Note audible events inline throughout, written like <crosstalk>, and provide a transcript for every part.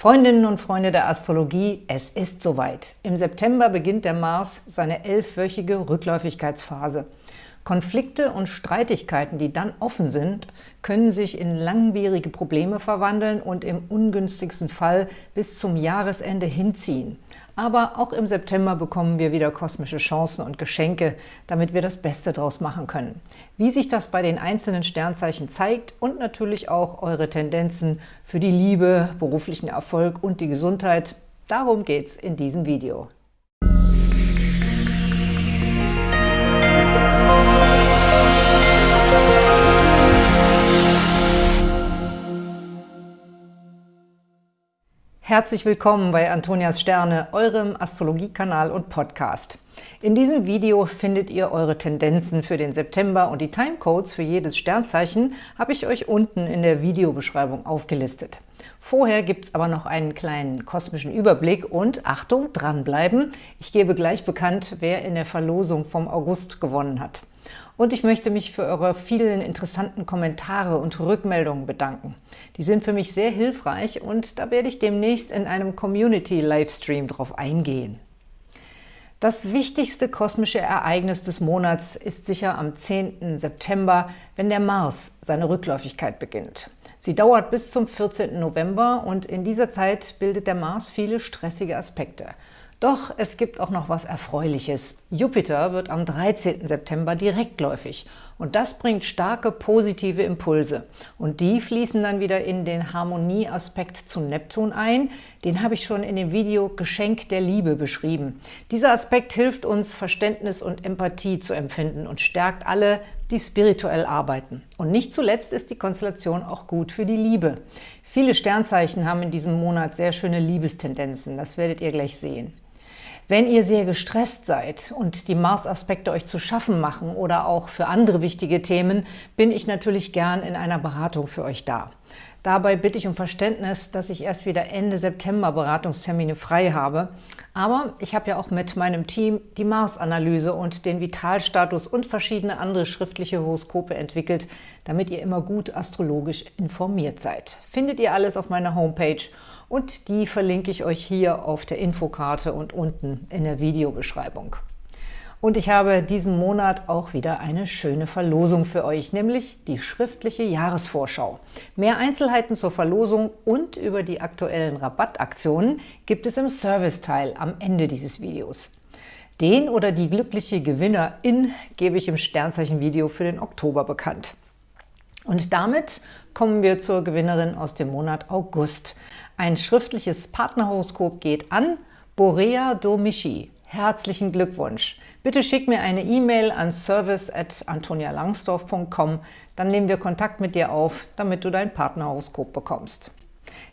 Freundinnen und Freunde der Astrologie, es ist soweit. Im September beginnt der Mars seine elfwöchige Rückläufigkeitsphase. Konflikte und Streitigkeiten, die dann offen sind, können sich in langwierige Probleme verwandeln und im ungünstigsten Fall bis zum Jahresende hinziehen. Aber auch im September bekommen wir wieder kosmische Chancen und Geschenke, damit wir das Beste daraus machen können. Wie sich das bei den einzelnen Sternzeichen zeigt und natürlich auch eure Tendenzen für die Liebe, beruflichen Erfolg und die Gesundheit, darum geht's in diesem Video. Herzlich willkommen bei Antonias Sterne, eurem Astrologiekanal und Podcast. In diesem Video findet ihr eure Tendenzen für den September und die Timecodes für jedes Sternzeichen habe ich euch unten in der Videobeschreibung aufgelistet. Vorher gibt es aber noch einen kleinen kosmischen Überblick und Achtung, dranbleiben, ich gebe gleich bekannt, wer in der Verlosung vom August gewonnen hat. Und ich möchte mich für eure vielen interessanten Kommentare und Rückmeldungen bedanken. Die sind für mich sehr hilfreich und da werde ich demnächst in einem Community-Livestream drauf eingehen. Das wichtigste kosmische Ereignis des Monats ist sicher am 10. September, wenn der Mars seine Rückläufigkeit beginnt. Sie dauert bis zum 14. November und in dieser Zeit bildet der Mars viele stressige Aspekte – doch es gibt auch noch was Erfreuliches. Jupiter wird am 13. September direktläufig und das bringt starke positive Impulse. Und die fließen dann wieder in den Harmonieaspekt zu Neptun ein. Den habe ich schon in dem Video Geschenk der Liebe beschrieben. Dieser Aspekt hilft uns, Verständnis und Empathie zu empfinden und stärkt alle, die spirituell arbeiten. Und nicht zuletzt ist die Konstellation auch gut für die Liebe. Viele Sternzeichen haben in diesem Monat sehr schöne Liebestendenzen. Das werdet ihr gleich sehen. Wenn ihr sehr gestresst seid und die Mars-Aspekte euch zu schaffen machen oder auch für andere wichtige Themen, bin ich natürlich gern in einer Beratung für euch da. Dabei bitte ich um Verständnis, dass ich erst wieder Ende September Beratungstermine frei habe. Aber ich habe ja auch mit meinem Team die Mars-Analyse und den Vitalstatus und verschiedene andere schriftliche Horoskope entwickelt, damit ihr immer gut astrologisch informiert seid. Findet ihr alles auf meiner Homepage und die verlinke ich euch hier auf der Infokarte und unten in der Videobeschreibung. Und ich habe diesen Monat auch wieder eine schöne Verlosung für euch, nämlich die schriftliche Jahresvorschau. Mehr Einzelheiten zur Verlosung und über die aktuellen Rabattaktionen gibt es im Serviceteil am Ende dieses Videos. Den oder die glückliche Gewinnerin gebe ich im Sternzeichen-Video für den Oktober bekannt. Und damit kommen wir zur Gewinnerin aus dem Monat August. Ein schriftliches Partnerhoroskop geht an Borea Domichi. Herzlichen Glückwunsch! Bitte schick mir eine E-Mail an service.antonialangsdorf.com, dann nehmen wir Kontakt mit dir auf, damit du dein Partnerhoroskop bekommst.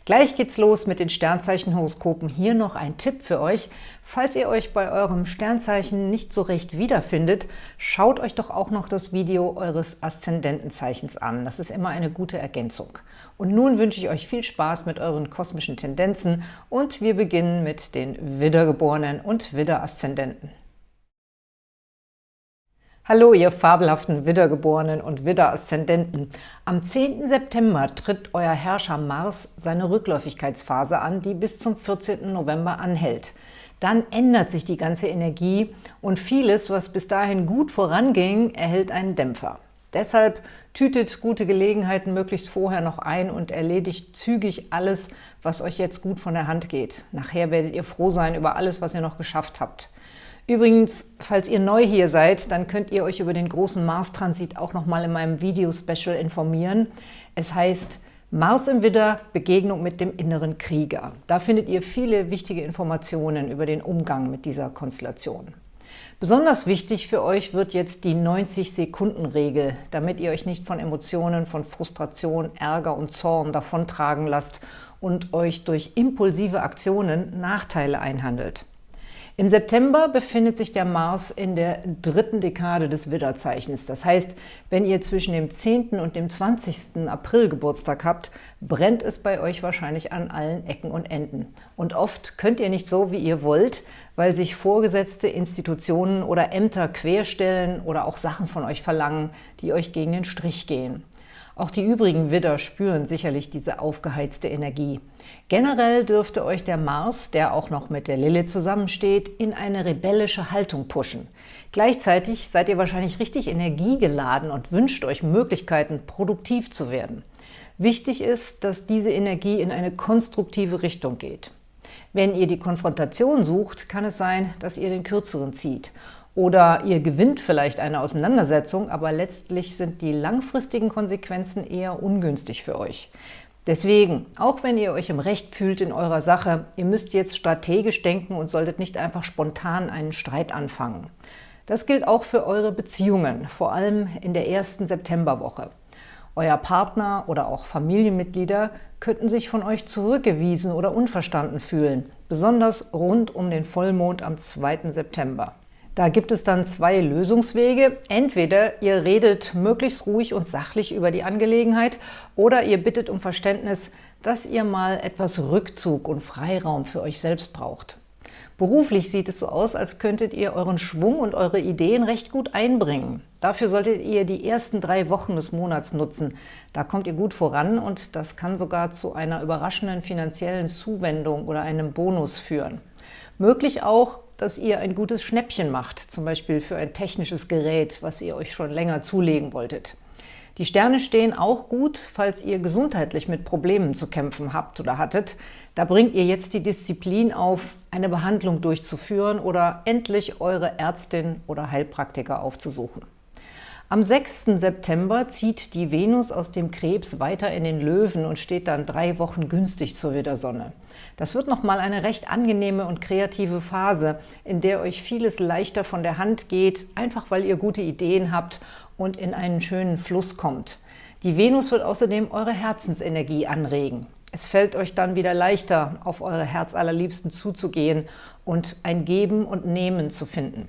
Gleich geht's los mit den Sternzeichenhoroskopen. Hier noch ein Tipp für euch. Falls ihr euch bei eurem Sternzeichen nicht so recht wiederfindet, schaut euch doch auch noch das Video eures Aszendentenzeichens an. Das ist immer eine gute Ergänzung. Und nun wünsche ich euch viel Spaß mit euren kosmischen Tendenzen und wir beginnen mit den Widdergeborenen und Widderaszendenten. Hallo, ihr fabelhaften Widdergeborenen und Widderaszendenten. Am 10. September tritt euer Herrscher Mars seine Rückläufigkeitsphase an, die bis zum 14. November anhält. Dann ändert sich die ganze Energie und vieles, was bis dahin gut voranging, erhält einen Dämpfer. Deshalb tütet gute Gelegenheiten möglichst vorher noch ein und erledigt zügig alles, was euch jetzt gut von der Hand geht. Nachher werdet ihr froh sein über alles, was ihr noch geschafft habt. Übrigens, falls ihr neu hier seid, dann könnt ihr euch über den großen Mars-Transit auch nochmal in meinem Video-Special informieren. Es heißt Mars im Widder – Begegnung mit dem inneren Krieger. Da findet ihr viele wichtige Informationen über den Umgang mit dieser Konstellation. Besonders wichtig für euch wird jetzt die 90-Sekunden-Regel, damit ihr euch nicht von Emotionen, von Frustration, Ärger und Zorn davontragen lasst und euch durch impulsive Aktionen Nachteile einhandelt. Im September befindet sich der Mars in der dritten Dekade des Widderzeichens. Das heißt, wenn ihr zwischen dem 10. und dem 20. April Geburtstag habt, brennt es bei euch wahrscheinlich an allen Ecken und Enden. Und oft könnt ihr nicht so, wie ihr wollt, weil sich Vorgesetzte, Institutionen oder Ämter querstellen oder auch Sachen von euch verlangen, die euch gegen den Strich gehen. Auch die übrigen Widder spüren sicherlich diese aufgeheizte Energie. Generell dürfte euch der Mars, der auch noch mit der Lilith zusammensteht, in eine rebellische Haltung pushen. Gleichzeitig seid ihr wahrscheinlich richtig energiegeladen und wünscht euch Möglichkeiten, produktiv zu werden. Wichtig ist, dass diese Energie in eine konstruktive Richtung geht. Wenn ihr die Konfrontation sucht, kann es sein, dass ihr den Kürzeren zieht. Oder ihr gewinnt vielleicht eine Auseinandersetzung, aber letztlich sind die langfristigen Konsequenzen eher ungünstig für euch. Deswegen, auch wenn ihr euch im Recht fühlt in eurer Sache, ihr müsst jetzt strategisch denken und solltet nicht einfach spontan einen Streit anfangen. Das gilt auch für eure Beziehungen, vor allem in der ersten Septemberwoche. Euer Partner oder auch Familienmitglieder könnten sich von euch zurückgewiesen oder unverstanden fühlen, besonders rund um den Vollmond am 2. September. Da gibt es dann zwei Lösungswege. Entweder ihr redet möglichst ruhig und sachlich über die Angelegenheit oder ihr bittet um Verständnis, dass ihr mal etwas Rückzug und Freiraum für euch selbst braucht. Beruflich sieht es so aus, als könntet ihr euren Schwung und eure Ideen recht gut einbringen. Dafür solltet ihr die ersten drei Wochen des Monats nutzen. Da kommt ihr gut voran und das kann sogar zu einer überraschenden finanziellen Zuwendung oder einem Bonus führen. Möglich auch, dass ihr ein gutes Schnäppchen macht, zum Beispiel für ein technisches Gerät, was ihr euch schon länger zulegen wolltet. Die Sterne stehen auch gut, falls ihr gesundheitlich mit Problemen zu kämpfen habt oder hattet. Da bringt ihr jetzt die Disziplin auf, eine Behandlung durchzuführen oder endlich eure Ärztin oder Heilpraktiker aufzusuchen. Am 6. September zieht die Venus aus dem Krebs weiter in den Löwen und steht dann drei Wochen günstig zur Widdersonne. Das wird nochmal eine recht angenehme und kreative Phase, in der euch vieles leichter von der Hand geht, einfach weil ihr gute Ideen habt und in einen schönen Fluss kommt. Die Venus wird außerdem eure Herzensenergie anregen. Es fällt euch dann wieder leichter, auf eure Herzallerliebsten zuzugehen und ein Geben und Nehmen zu finden.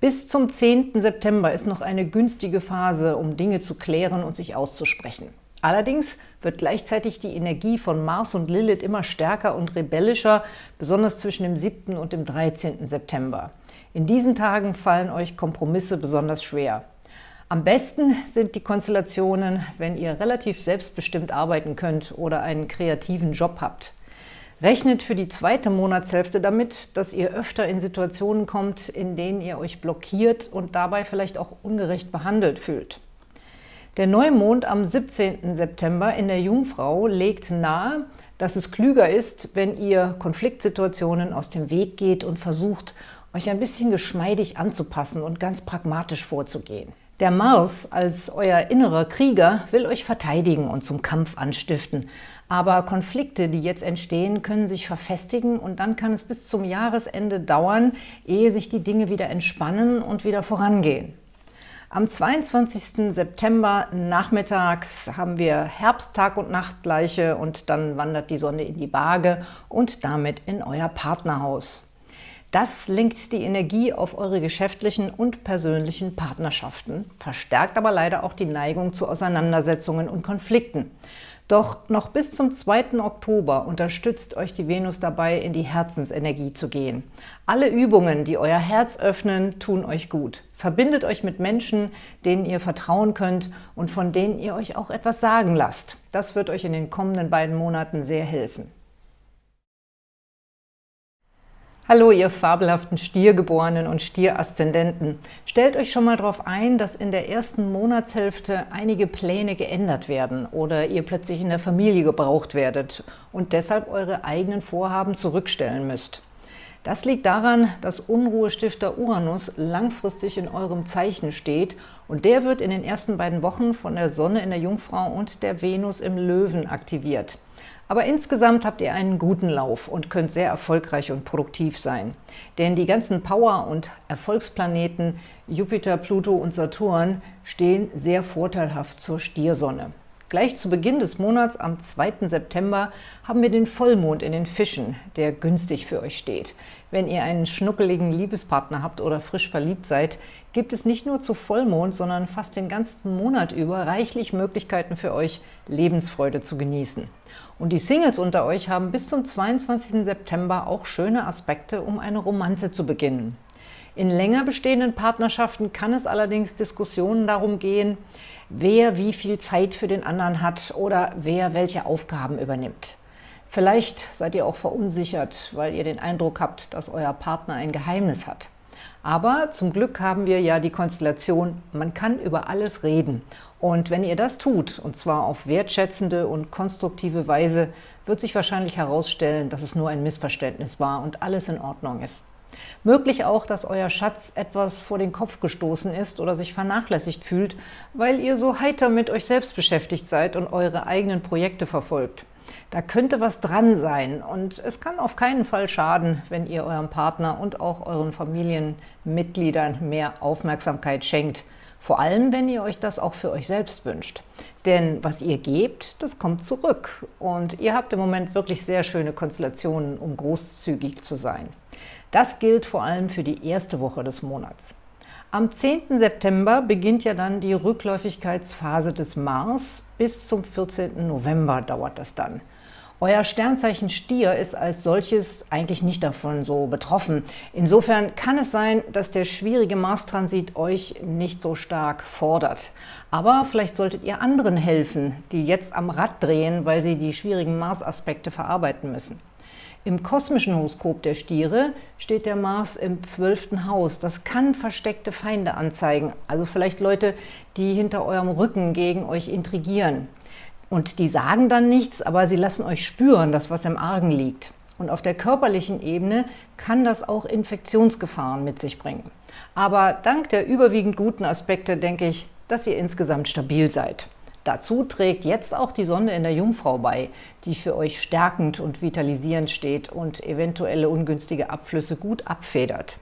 Bis zum 10. September ist noch eine günstige Phase, um Dinge zu klären und sich auszusprechen. Allerdings wird gleichzeitig die Energie von Mars und Lilith immer stärker und rebellischer, besonders zwischen dem 7. und dem 13. September. In diesen Tagen fallen euch Kompromisse besonders schwer. Am besten sind die Konstellationen, wenn ihr relativ selbstbestimmt arbeiten könnt oder einen kreativen Job habt. Rechnet für die zweite Monatshälfte damit, dass ihr öfter in Situationen kommt, in denen ihr euch blockiert und dabei vielleicht auch ungerecht behandelt fühlt. Der Neumond am 17. September in der Jungfrau legt nahe, dass es klüger ist, wenn ihr Konfliktsituationen aus dem Weg geht und versucht, euch ein bisschen geschmeidig anzupassen und ganz pragmatisch vorzugehen. Der Mars als euer innerer Krieger will euch verteidigen und zum Kampf anstiften. Aber Konflikte, die jetzt entstehen, können sich verfestigen und dann kann es bis zum Jahresende dauern, ehe sich die Dinge wieder entspannen und wieder vorangehen. Am 22. September nachmittags haben wir Herbsttag und Nachtgleiche und dann wandert die Sonne in die Waage und damit in euer Partnerhaus. Das lenkt die Energie auf eure geschäftlichen und persönlichen Partnerschaften, verstärkt aber leider auch die Neigung zu Auseinandersetzungen und Konflikten. Doch noch bis zum 2. Oktober unterstützt euch die Venus dabei, in die Herzensenergie zu gehen. Alle Übungen, die euer Herz öffnen, tun euch gut. Verbindet euch mit Menschen, denen ihr vertrauen könnt und von denen ihr euch auch etwas sagen lasst. Das wird euch in den kommenden beiden Monaten sehr helfen. Hallo, ihr fabelhaften Stiergeborenen und Stieraszendenten. Stellt euch schon mal darauf ein, dass in der ersten Monatshälfte einige Pläne geändert werden oder ihr plötzlich in der Familie gebraucht werdet und deshalb eure eigenen Vorhaben zurückstellen müsst. Das liegt daran, dass Unruhestifter Uranus langfristig in eurem Zeichen steht und der wird in den ersten beiden Wochen von der Sonne in der Jungfrau und der Venus im Löwen aktiviert. Aber insgesamt habt ihr einen guten Lauf und könnt sehr erfolgreich und produktiv sein. Denn die ganzen Power- und Erfolgsplaneten Jupiter, Pluto und Saturn stehen sehr vorteilhaft zur Stiersonne. Gleich zu Beginn des Monats, am 2. September, haben wir den Vollmond in den Fischen, der günstig für euch steht. Wenn ihr einen schnuckeligen Liebespartner habt oder frisch verliebt seid, gibt es nicht nur zu Vollmond, sondern fast den ganzen Monat über reichlich Möglichkeiten für euch, Lebensfreude zu genießen. Und die Singles unter euch haben bis zum 22. September auch schöne Aspekte, um eine Romanze zu beginnen. In länger bestehenden Partnerschaften kann es allerdings Diskussionen darum gehen, wer wie viel Zeit für den anderen hat oder wer welche Aufgaben übernimmt. Vielleicht seid ihr auch verunsichert, weil ihr den Eindruck habt, dass euer Partner ein Geheimnis hat. Aber zum Glück haben wir ja die Konstellation, man kann über alles reden. Und wenn ihr das tut, und zwar auf wertschätzende und konstruktive Weise, wird sich wahrscheinlich herausstellen, dass es nur ein Missverständnis war und alles in Ordnung ist. Möglich auch, dass euer Schatz etwas vor den Kopf gestoßen ist oder sich vernachlässigt fühlt, weil ihr so heiter mit euch selbst beschäftigt seid und eure eigenen Projekte verfolgt. Da könnte was dran sein und es kann auf keinen Fall schaden, wenn ihr eurem Partner und auch euren Familienmitgliedern mehr Aufmerksamkeit schenkt. Vor allem, wenn ihr euch das auch für euch selbst wünscht. Denn was ihr gebt, das kommt zurück. Und ihr habt im Moment wirklich sehr schöne Konstellationen, um großzügig zu sein. Das gilt vor allem für die erste Woche des Monats. Am 10. September beginnt ja dann die Rückläufigkeitsphase des Mars. Bis zum 14. November dauert das dann. Euer Sternzeichen Stier ist als solches eigentlich nicht davon so betroffen. Insofern kann es sein, dass der schwierige Mars-Transit euch nicht so stark fordert. Aber vielleicht solltet ihr anderen helfen, die jetzt am Rad drehen, weil sie die schwierigen Mars-Aspekte verarbeiten müssen. Im kosmischen Horoskop der Stiere steht der Mars im zwölften Haus. Das kann versteckte Feinde anzeigen, also vielleicht Leute, die hinter eurem Rücken gegen euch intrigieren. Und die sagen dann nichts, aber sie lassen euch spüren, dass was im Argen liegt. Und auf der körperlichen Ebene kann das auch Infektionsgefahren mit sich bringen. Aber dank der überwiegend guten Aspekte denke ich, dass ihr insgesamt stabil seid. Dazu trägt jetzt auch die Sonne in der Jungfrau bei, die für euch stärkend und vitalisierend steht und eventuelle ungünstige Abflüsse gut abfedert.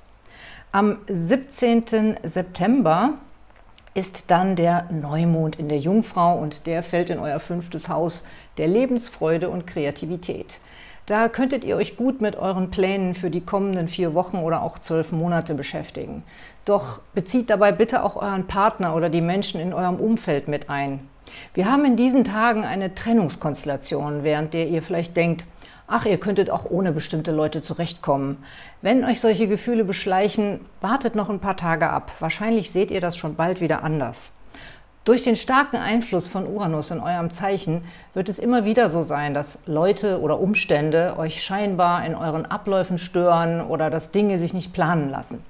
Am 17. September ist dann der Neumond in der Jungfrau und der fällt in euer fünftes Haus der Lebensfreude und Kreativität. Da könntet ihr euch gut mit euren Plänen für die kommenden vier Wochen oder auch zwölf Monate beschäftigen. Doch bezieht dabei bitte auch euren Partner oder die Menschen in eurem Umfeld mit ein. Wir haben in diesen Tagen eine Trennungskonstellation, während der ihr vielleicht denkt, ach, ihr könntet auch ohne bestimmte Leute zurechtkommen. Wenn euch solche Gefühle beschleichen, wartet noch ein paar Tage ab. Wahrscheinlich seht ihr das schon bald wieder anders. Durch den starken Einfluss von Uranus in eurem Zeichen wird es immer wieder so sein, dass Leute oder Umstände euch scheinbar in euren Abläufen stören oder dass Dinge sich nicht planen lassen.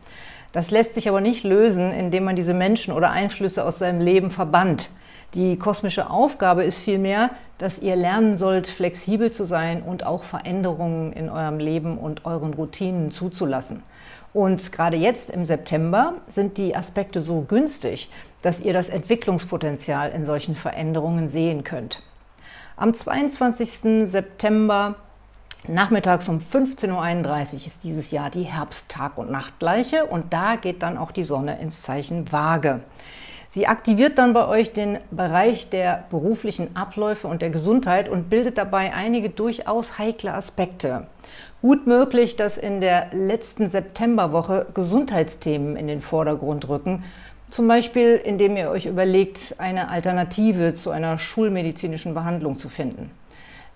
Das lässt sich aber nicht lösen, indem man diese Menschen oder Einflüsse aus seinem Leben verbannt. Die kosmische Aufgabe ist vielmehr, dass ihr lernen sollt, flexibel zu sein und auch Veränderungen in eurem Leben und euren Routinen zuzulassen. Und gerade jetzt im September sind die Aspekte so günstig, dass ihr das Entwicklungspotenzial in solchen Veränderungen sehen könnt. Am 22. September Nachmittags um 15.31 Uhr ist dieses Jahr die Herbsttag- und Nachtgleiche und da geht dann auch die Sonne ins Zeichen Waage. Sie aktiviert dann bei euch den Bereich der beruflichen Abläufe und der Gesundheit und bildet dabei einige durchaus heikle Aspekte. Gut möglich, dass in der letzten Septemberwoche Gesundheitsthemen in den Vordergrund rücken, zum Beispiel indem ihr euch überlegt, eine Alternative zu einer schulmedizinischen Behandlung zu finden.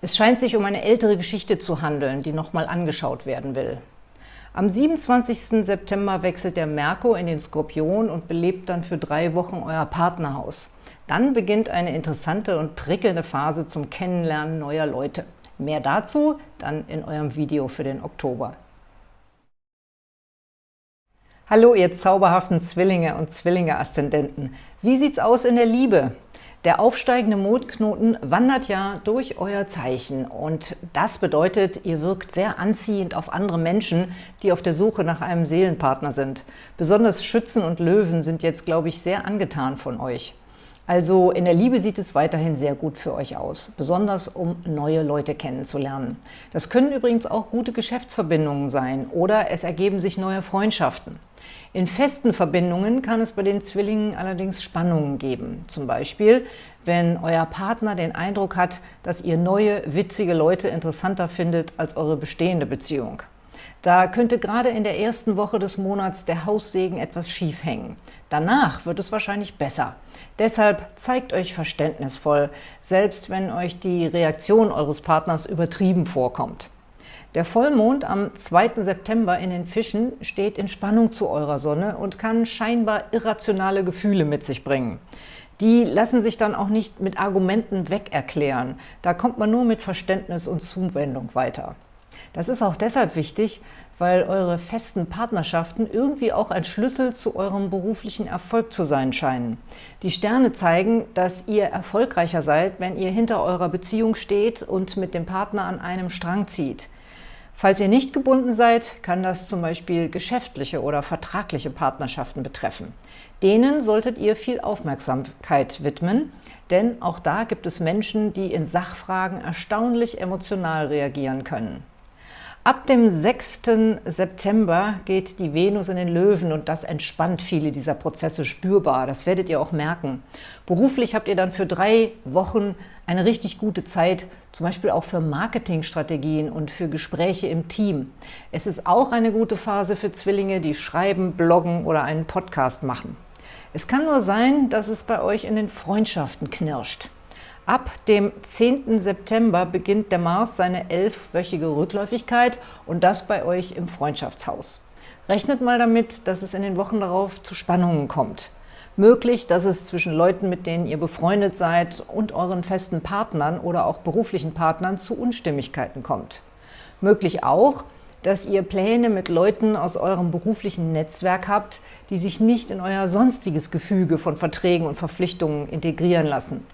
Es scheint sich um eine ältere Geschichte zu handeln, die nochmal angeschaut werden will. Am 27. September wechselt der Merkur in den Skorpion und belebt dann für drei Wochen euer Partnerhaus. Dann beginnt eine interessante und prickelnde Phase zum Kennenlernen neuer Leute. Mehr dazu dann in eurem Video für den Oktober. Hallo, ihr zauberhaften Zwillinge und Zwillinge-Aszendenten. Wie sieht's aus in der Liebe? Der aufsteigende Mondknoten wandert ja durch euer Zeichen und das bedeutet, ihr wirkt sehr anziehend auf andere Menschen, die auf der Suche nach einem Seelenpartner sind. Besonders Schützen und Löwen sind jetzt, glaube ich, sehr angetan von euch. Also in der Liebe sieht es weiterhin sehr gut für euch aus, besonders um neue Leute kennenzulernen. Das können übrigens auch gute Geschäftsverbindungen sein oder es ergeben sich neue Freundschaften. In festen Verbindungen kann es bei den Zwillingen allerdings Spannungen geben. Zum Beispiel, wenn euer Partner den Eindruck hat, dass ihr neue, witzige Leute interessanter findet als eure bestehende Beziehung. Da könnte gerade in der ersten Woche des Monats der Haussegen etwas schief hängen. Danach wird es wahrscheinlich besser. Deshalb zeigt euch verständnisvoll, selbst wenn euch die Reaktion eures Partners übertrieben vorkommt. Der Vollmond am 2. September in den Fischen steht in Spannung zu eurer Sonne und kann scheinbar irrationale Gefühle mit sich bringen. Die lassen sich dann auch nicht mit Argumenten wegerklären. Da kommt man nur mit Verständnis und Zuwendung weiter. Das ist auch deshalb wichtig, weil eure festen Partnerschaften irgendwie auch ein Schlüssel zu eurem beruflichen Erfolg zu sein scheinen. Die Sterne zeigen, dass ihr erfolgreicher seid, wenn ihr hinter eurer Beziehung steht und mit dem Partner an einem Strang zieht. Falls ihr nicht gebunden seid, kann das zum Beispiel geschäftliche oder vertragliche Partnerschaften betreffen. Denen solltet ihr viel Aufmerksamkeit widmen, denn auch da gibt es Menschen, die in Sachfragen erstaunlich emotional reagieren können. Ab dem 6. September geht die Venus in den Löwen und das entspannt viele dieser Prozesse spürbar. Das werdet ihr auch merken. Beruflich habt ihr dann für drei Wochen eine richtig gute Zeit, zum Beispiel auch für Marketingstrategien und für Gespräche im Team. Es ist auch eine gute Phase für Zwillinge, die schreiben, bloggen oder einen Podcast machen. Es kann nur sein, dass es bei euch in den Freundschaften knirscht. Ab dem 10. September beginnt der Mars seine elfwöchige Rückläufigkeit und das bei euch im Freundschaftshaus. Rechnet mal damit, dass es in den Wochen darauf zu Spannungen kommt. Möglich, dass es zwischen Leuten, mit denen ihr befreundet seid und euren festen Partnern oder auch beruflichen Partnern zu Unstimmigkeiten kommt. Möglich auch, dass ihr Pläne mit Leuten aus eurem beruflichen Netzwerk habt, die sich nicht in euer sonstiges Gefüge von Verträgen und Verpflichtungen integrieren lassen.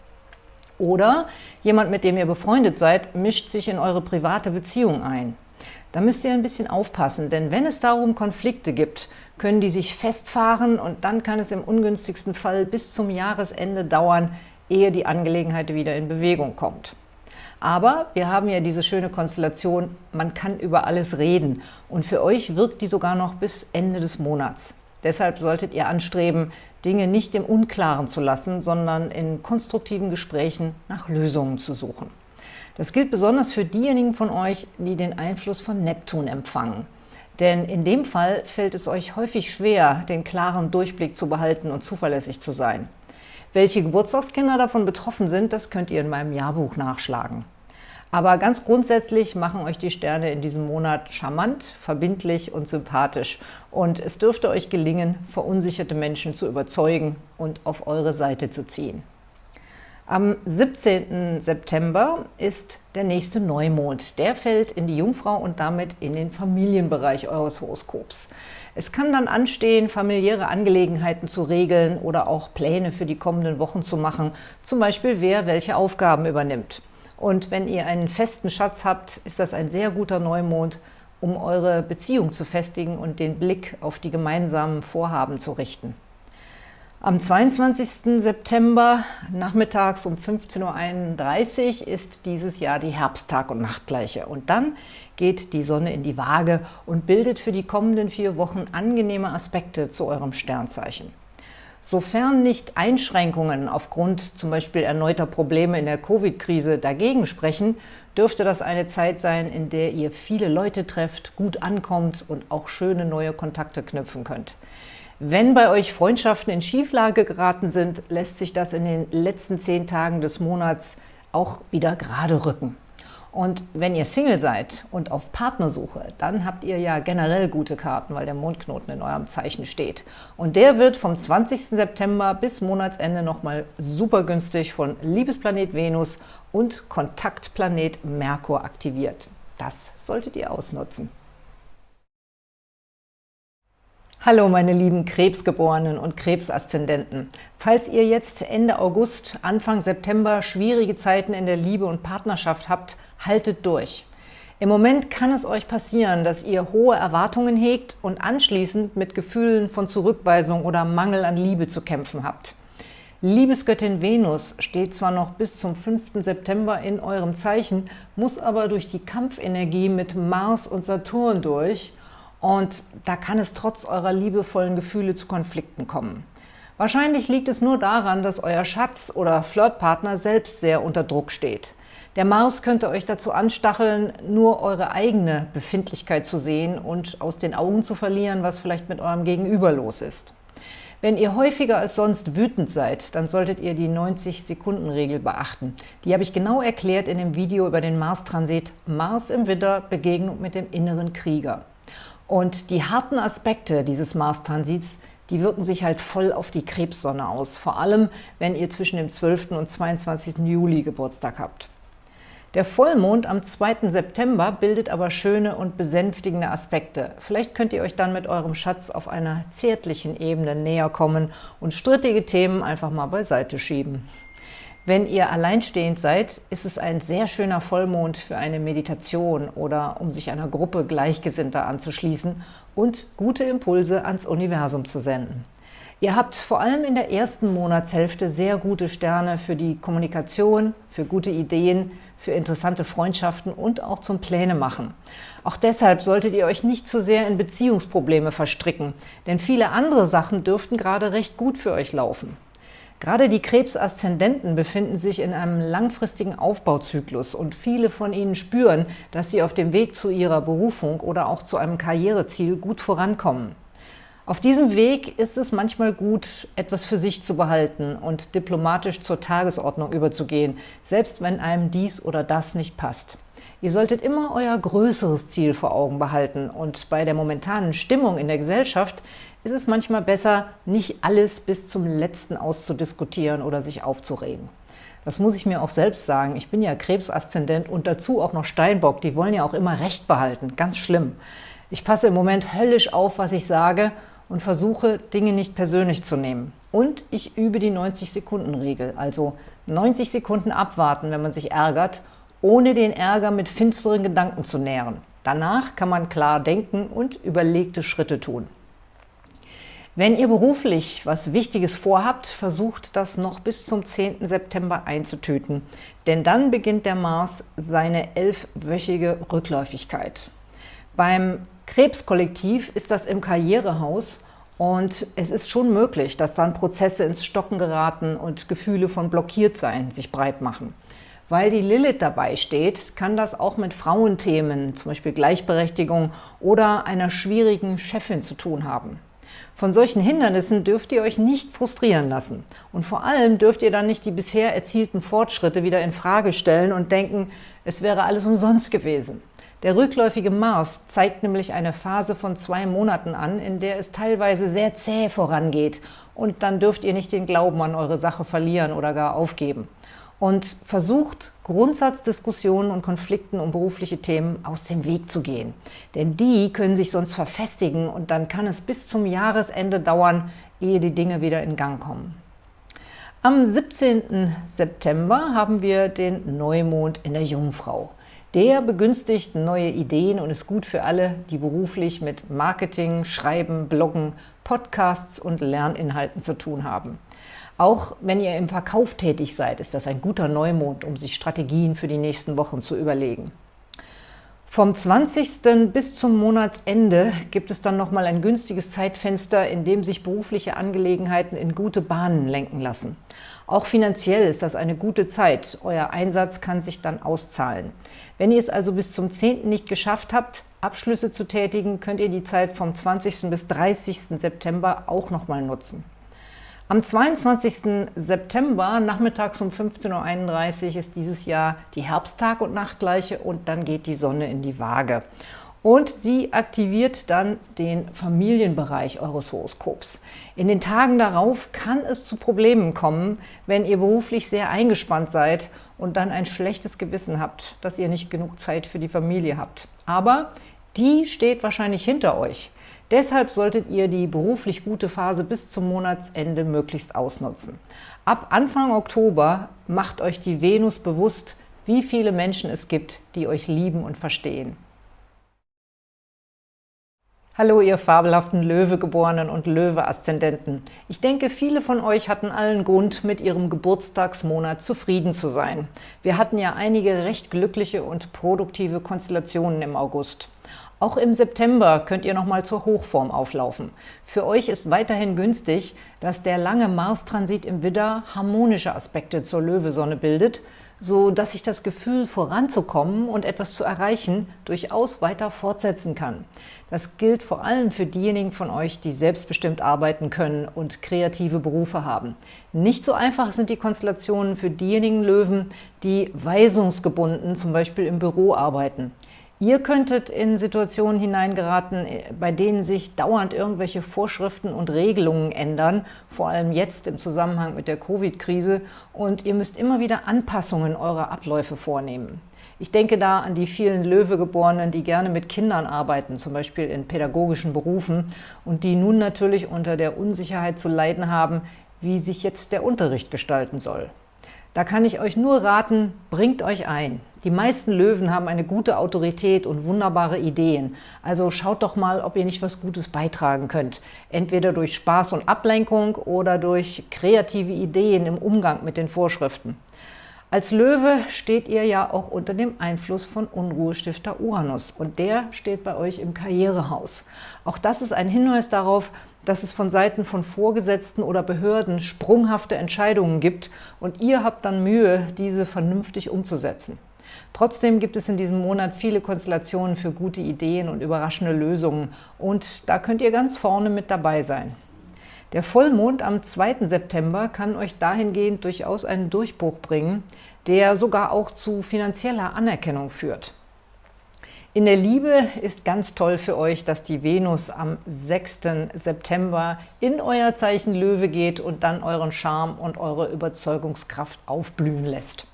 Oder jemand, mit dem ihr befreundet seid, mischt sich in eure private Beziehung ein. Da müsst ihr ein bisschen aufpassen, denn wenn es darum Konflikte gibt, können die sich festfahren und dann kann es im ungünstigsten Fall bis zum Jahresende dauern, ehe die Angelegenheit wieder in Bewegung kommt. Aber wir haben ja diese schöne Konstellation, man kann über alles reden und für euch wirkt die sogar noch bis Ende des Monats. Deshalb solltet ihr anstreben, Dinge nicht im Unklaren zu lassen, sondern in konstruktiven Gesprächen nach Lösungen zu suchen. Das gilt besonders für diejenigen von euch, die den Einfluss von Neptun empfangen. Denn in dem Fall fällt es euch häufig schwer, den klaren Durchblick zu behalten und zuverlässig zu sein. Welche Geburtstagskinder davon betroffen sind, das könnt ihr in meinem Jahrbuch nachschlagen. Aber ganz grundsätzlich machen euch die Sterne in diesem Monat charmant, verbindlich und sympathisch. Und es dürfte euch gelingen, verunsicherte Menschen zu überzeugen und auf eure Seite zu ziehen. Am 17. September ist der nächste Neumond. Der fällt in die Jungfrau und damit in den Familienbereich eures Horoskops. Es kann dann anstehen, familiäre Angelegenheiten zu regeln oder auch Pläne für die kommenden Wochen zu machen, zum Beispiel wer welche Aufgaben übernimmt. Und wenn ihr einen festen Schatz habt, ist das ein sehr guter Neumond, um eure Beziehung zu festigen und den Blick auf die gemeinsamen Vorhaben zu richten. Am 22. September nachmittags um 15.31 Uhr ist dieses Jahr die Herbsttag- und Nachtgleiche. Und dann geht die Sonne in die Waage und bildet für die kommenden vier Wochen angenehme Aspekte zu eurem Sternzeichen. Sofern nicht Einschränkungen aufgrund zum Beispiel erneuter Probleme in der Covid-Krise dagegen sprechen, dürfte das eine Zeit sein, in der ihr viele Leute trefft, gut ankommt und auch schöne neue Kontakte knüpfen könnt. Wenn bei euch Freundschaften in Schieflage geraten sind, lässt sich das in den letzten zehn Tagen des Monats auch wieder gerade rücken. Und wenn ihr Single seid und auf Partnersuche, dann habt ihr ja generell gute Karten, weil der Mondknoten in eurem Zeichen steht. Und der wird vom 20. September bis Monatsende nochmal super günstig von Liebesplanet Venus und Kontaktplanet Merkur aktiviert. Das solltet ihr ausnutzen. Hallo meine lieben Krebsgeborenen und Krebsaszendenten. Falls ihr jetzt Ende August, Anfang September schwierige Zeiten in der Liebe und Partnerschaft habt, haltet durch. Im Moment kann es euch passieren, dass ihr hohe Erwartungen hegt und anschließend mit Gefühlen von Zurückweisung oder Mangel an Liebe zu kämpfen habt. Liebesgöttin Venus steht zwar noch bis zum 5. September in eurem Zeichen, muss aber durch die Kampfenergie mit Mars und Saturn durch und da kann es trotz eurer liebevollen Gefühle zu Konflikten kommen. Wahrscheinlich liegt es nur daran, dass euer Schatz oder Flirtpartner selbst sehr unter Druck steht. Der Mars könnte euch dazu anstacheln, nur eure eigene Befindlichkeit zu sehen und aus den Augen zu verlieren, was vielleicht mit eurem Gegenüber los ist. Wenn ihr häufiger als sonst wütend seid, dann solltet ihr die 90-Sekunden-Regel beachten. Die habe ich genau erklärt in dem Video über den Mars-Transit Mars im Widder, Begegnung mit dem inneren Krieger. Und die harten Aspekte dieses Mars-Transits, die wirken sich halt voll auf die Krebssonne aus, vor allem wenn ihr zwischen dem 12. und 22. Juli Geburtstag habt. Der Vollmond am 2. September bildet aber schöne und besänftigende Aspekte. Vielleicht könnt ihr euch dann mit eurem Schatz auf einer zärtlichen Ebene näher kommen und strittige Themen einfach mal beiseite schieben. Wenn ihr alleinstehend seid, ist es ein sehr schöner Vollmond für eine Meditation oder um sich einer Gruppe Gleichgesinnter anzuschließen und gute Impulse ans Universum zu senden. Ihr habt vor allem in der ersten Monatshälfte sehr gute Sterne für die Kommunikation, für gute Ideen, für interessante Freundschaften und auch zum Pläne machen. Auch deshalb solltet ihr euch nicht zu sehr in Beziehungsprobleme verstricken, denn viele andere Sachen dürften gerade recht gut für euch laufen. Gerade die Krebsaszendenten befinden sich in einem langfristigen Aufbauzyklus und viele von ihnen spüren, dass sie auf dem Weg zu ihrer Berufung oder auch zu einem Karriereziel gut vorankommen. Auf diesem Weg ist es manchmal gut, etwas für sich zu behalten und diplomatisch zur Tagesordnung überzugehen, selbst wenn einem dies oder das nicht passt. Ihr solltet immer euer größeres Ziel vor Augen behalten und bei der momentanen Stimmung in der Gesellschaft ist es manchmal besser, nicht alles bis zum Letzten auszudiskutieren oder sich aufzuregen. Das muss ich mir auch selbst sagen. Ich bin ja Krebsaszendent und dazu auch noch Steinbock. Die wollen ja auch immer Recht behalten. Ganz schlimm. Ich passe im Moment höllisch auf, was ich sage und versuche, Dinge nicht persönlich zu nehmen. Und ich übe die 90-Sekunden-Regel, also 90 Sekunden abwarten, wenn man sich ärgert, ohne den Ärger mit finsteren Gedanken zu nähren. Danach kann man klar denken und überlegte Schritte tun. Wenn ihr beruflich was Wichtiges vorhabt, versucht das noch bis zum 10. September einzutüten, denn dann beginnt der Mars seine elfwöchige Rückläufigkeit. Beim Krebskollektiv ist das im Karrierehaus und es ist schon möglich, dass dann Prozesse ins Stocken geraten und Gefühle von Blockiertsein sich breit machen. Weil die Lilith dabei steht, kann das auch mit Frauenthemen, zum Beispiel Gleichberechtigung oder einer schwierigen Chefin zu tun haben. Von solchen Hindernissen dürft ihr euch nicht frustrieren lassen. Und vor allem dürft ihr dann nicht die bisher erzielten Fortschritte wieder in Frage stellen und denken, es wäre alles umsonst gewesen. Der rückläufige Mars zeigt nämlich eine Phase von zwei Monaten an, in der es teilweise sehr zäh vorangeht. Und dann dürft ihr nicht den Glauben an eure Sache verlieren oder gar aufgeben. Und versucht, Grundsatzdiskussionen und Konflikten um berufliche Themen aus dem Weg zu gehen. Denn die können sich sonst verfestigen und dann kann es bis zum Jahresende dauern, ehe die Dinge wieder in Gang kommen. Am 17. September haben wir den Neumond in der Jungfrau. Der begünstigt neue Ideen und ist gut für alle, die beruflich mit Marketing, Schreiben, Bloggen, Podcasts und Lerninhalten zu tun haben. Auch wenn ihr im Verkauf tätig seid, ist das ein guter Neumond, um sich Strategien für die nächsten Wochen zu überlegen. Vom 20. bis zum Monatsende gibt es dann nochmal ein günstiges Zeitfenster, in dem sich berufliche Angelegenheiten in gute Bahnen lenken lassen. Auch finanziell ist das eine gute Zeit. Euer Einsatz kann sich dann auszahlen. Wenn ihr es also bis zum 10. nicht geschafft habt, Abschlüsse zu tätigen, könnt ihr die Zeit vom 20. bis 30. September auch nochmal nutzen. Am 22. September, nachmittags um 15.31 Uhr, ist dieses Jahr die Herbsttag- und Nachtgleiche und dann geht die Sonne in die Waage. Und sie aktiviert dann den Familienbereich eures Horoskops. In den Tagen darauf kann es zu Problemen kommen, wenn ihr beruflich sehr eingespannt seid und dann ein schlechtes Gewissen habt, dass ihr nicht genug Zeit für die Familie habt. Aber die steht wahrscheinlich hinter euch. Deshalb solltet ihr die beruflich gute Phase bis zum Monatsende möglichst ausnutzen. Ab Anfang Oktober macht euch die Venus bewusst, wie viele Menschen es gibt, die euch lieben und verstehen. Hallo, ihr fabelhaften Löwegeborenen und Löwe-Aszendenten. Ich denke, viele von euch hatten allen Grund, mit ihrem Geburtstagsmonat zufrieden zu sein. Wir hatten ja einige recht glückliche und produktive Konstellationen im August. Auch im September könnt ihr nochmal zur Hochform auflaufen. Für euch ist weiterhin günstig, dass der lange Mars-Transit im Widder harmonische Aspekte zur Löwesonne bildet, so dass sich das Gefühl voranzukommen und etwas zu erreichen durchaus weiter fortsetzen kann. Das gilt vor allem für diejenigen von euch, die selbstbestimmt arbeiten können und kreative Berufe haben. Nicht so einfach sind die Konstellationen für diejenigen Löwen, die weisungsgebunden zum Beispiel im Büro arbeiten. Ihr könntet in Situationen hineingeraten, bei denen sich dauernd irgendwelche Vorschriften und Regelungen ändern, vor allem jetzt im Zusammenhang mit der Covid-Krise, und ihr müsst immer wieder Anpassungen eurer Abläufe vornehmen. Ich denke da an die vielen Löwegeborenen, die gerne mit Kindern arbeiten, zum Beispiel in pädagogischen Berufen, und die nun natürlich unter der Unsicherheit zu leiden haben, wie sich jetzt der Unterricht gestalten soll. Da kann ich euch nur raten, bringt euch ein. Die meisten Löwen haben eine gute Autorität und wunderbare Ideen. Also schaut doch mal, ob ihr nicht was Gutes beitragen könnt. Entweder durch Spaß und Ablenkung oder durch kreative Ideen im Umgang mit den Vorschriften. Als Löwe steht ihr ja auch unter dem Einfluss von Unruhestifter Uranus und der steht bei euch im Karrierehaus. Auch das ist ein Hinweis darauf, dass es von Seiten von Vorgesetzten oder Behörden sprunghafte Entscheidungen gibt und ihr habt dann Mühe, diese vernünftig umzusetzen. Trotzdem gibt es in diesem Monat viele Konstellationen für gute Ideen und überraschende Lösungen und da könnt ihr ganz vorne mit dabei sein. Der Vollmond am 2. September kann euch dahingehend durchaus einen Durchbruch bringen, der sogar auch zu finanzieller Anerkennung führt. In der Liebe ist ganz toll für euch, dass die Venus am 6. September in euer Zeichen Löwe geht und dann euren Charme und eure Überzeugungskraft aufblühen lässt.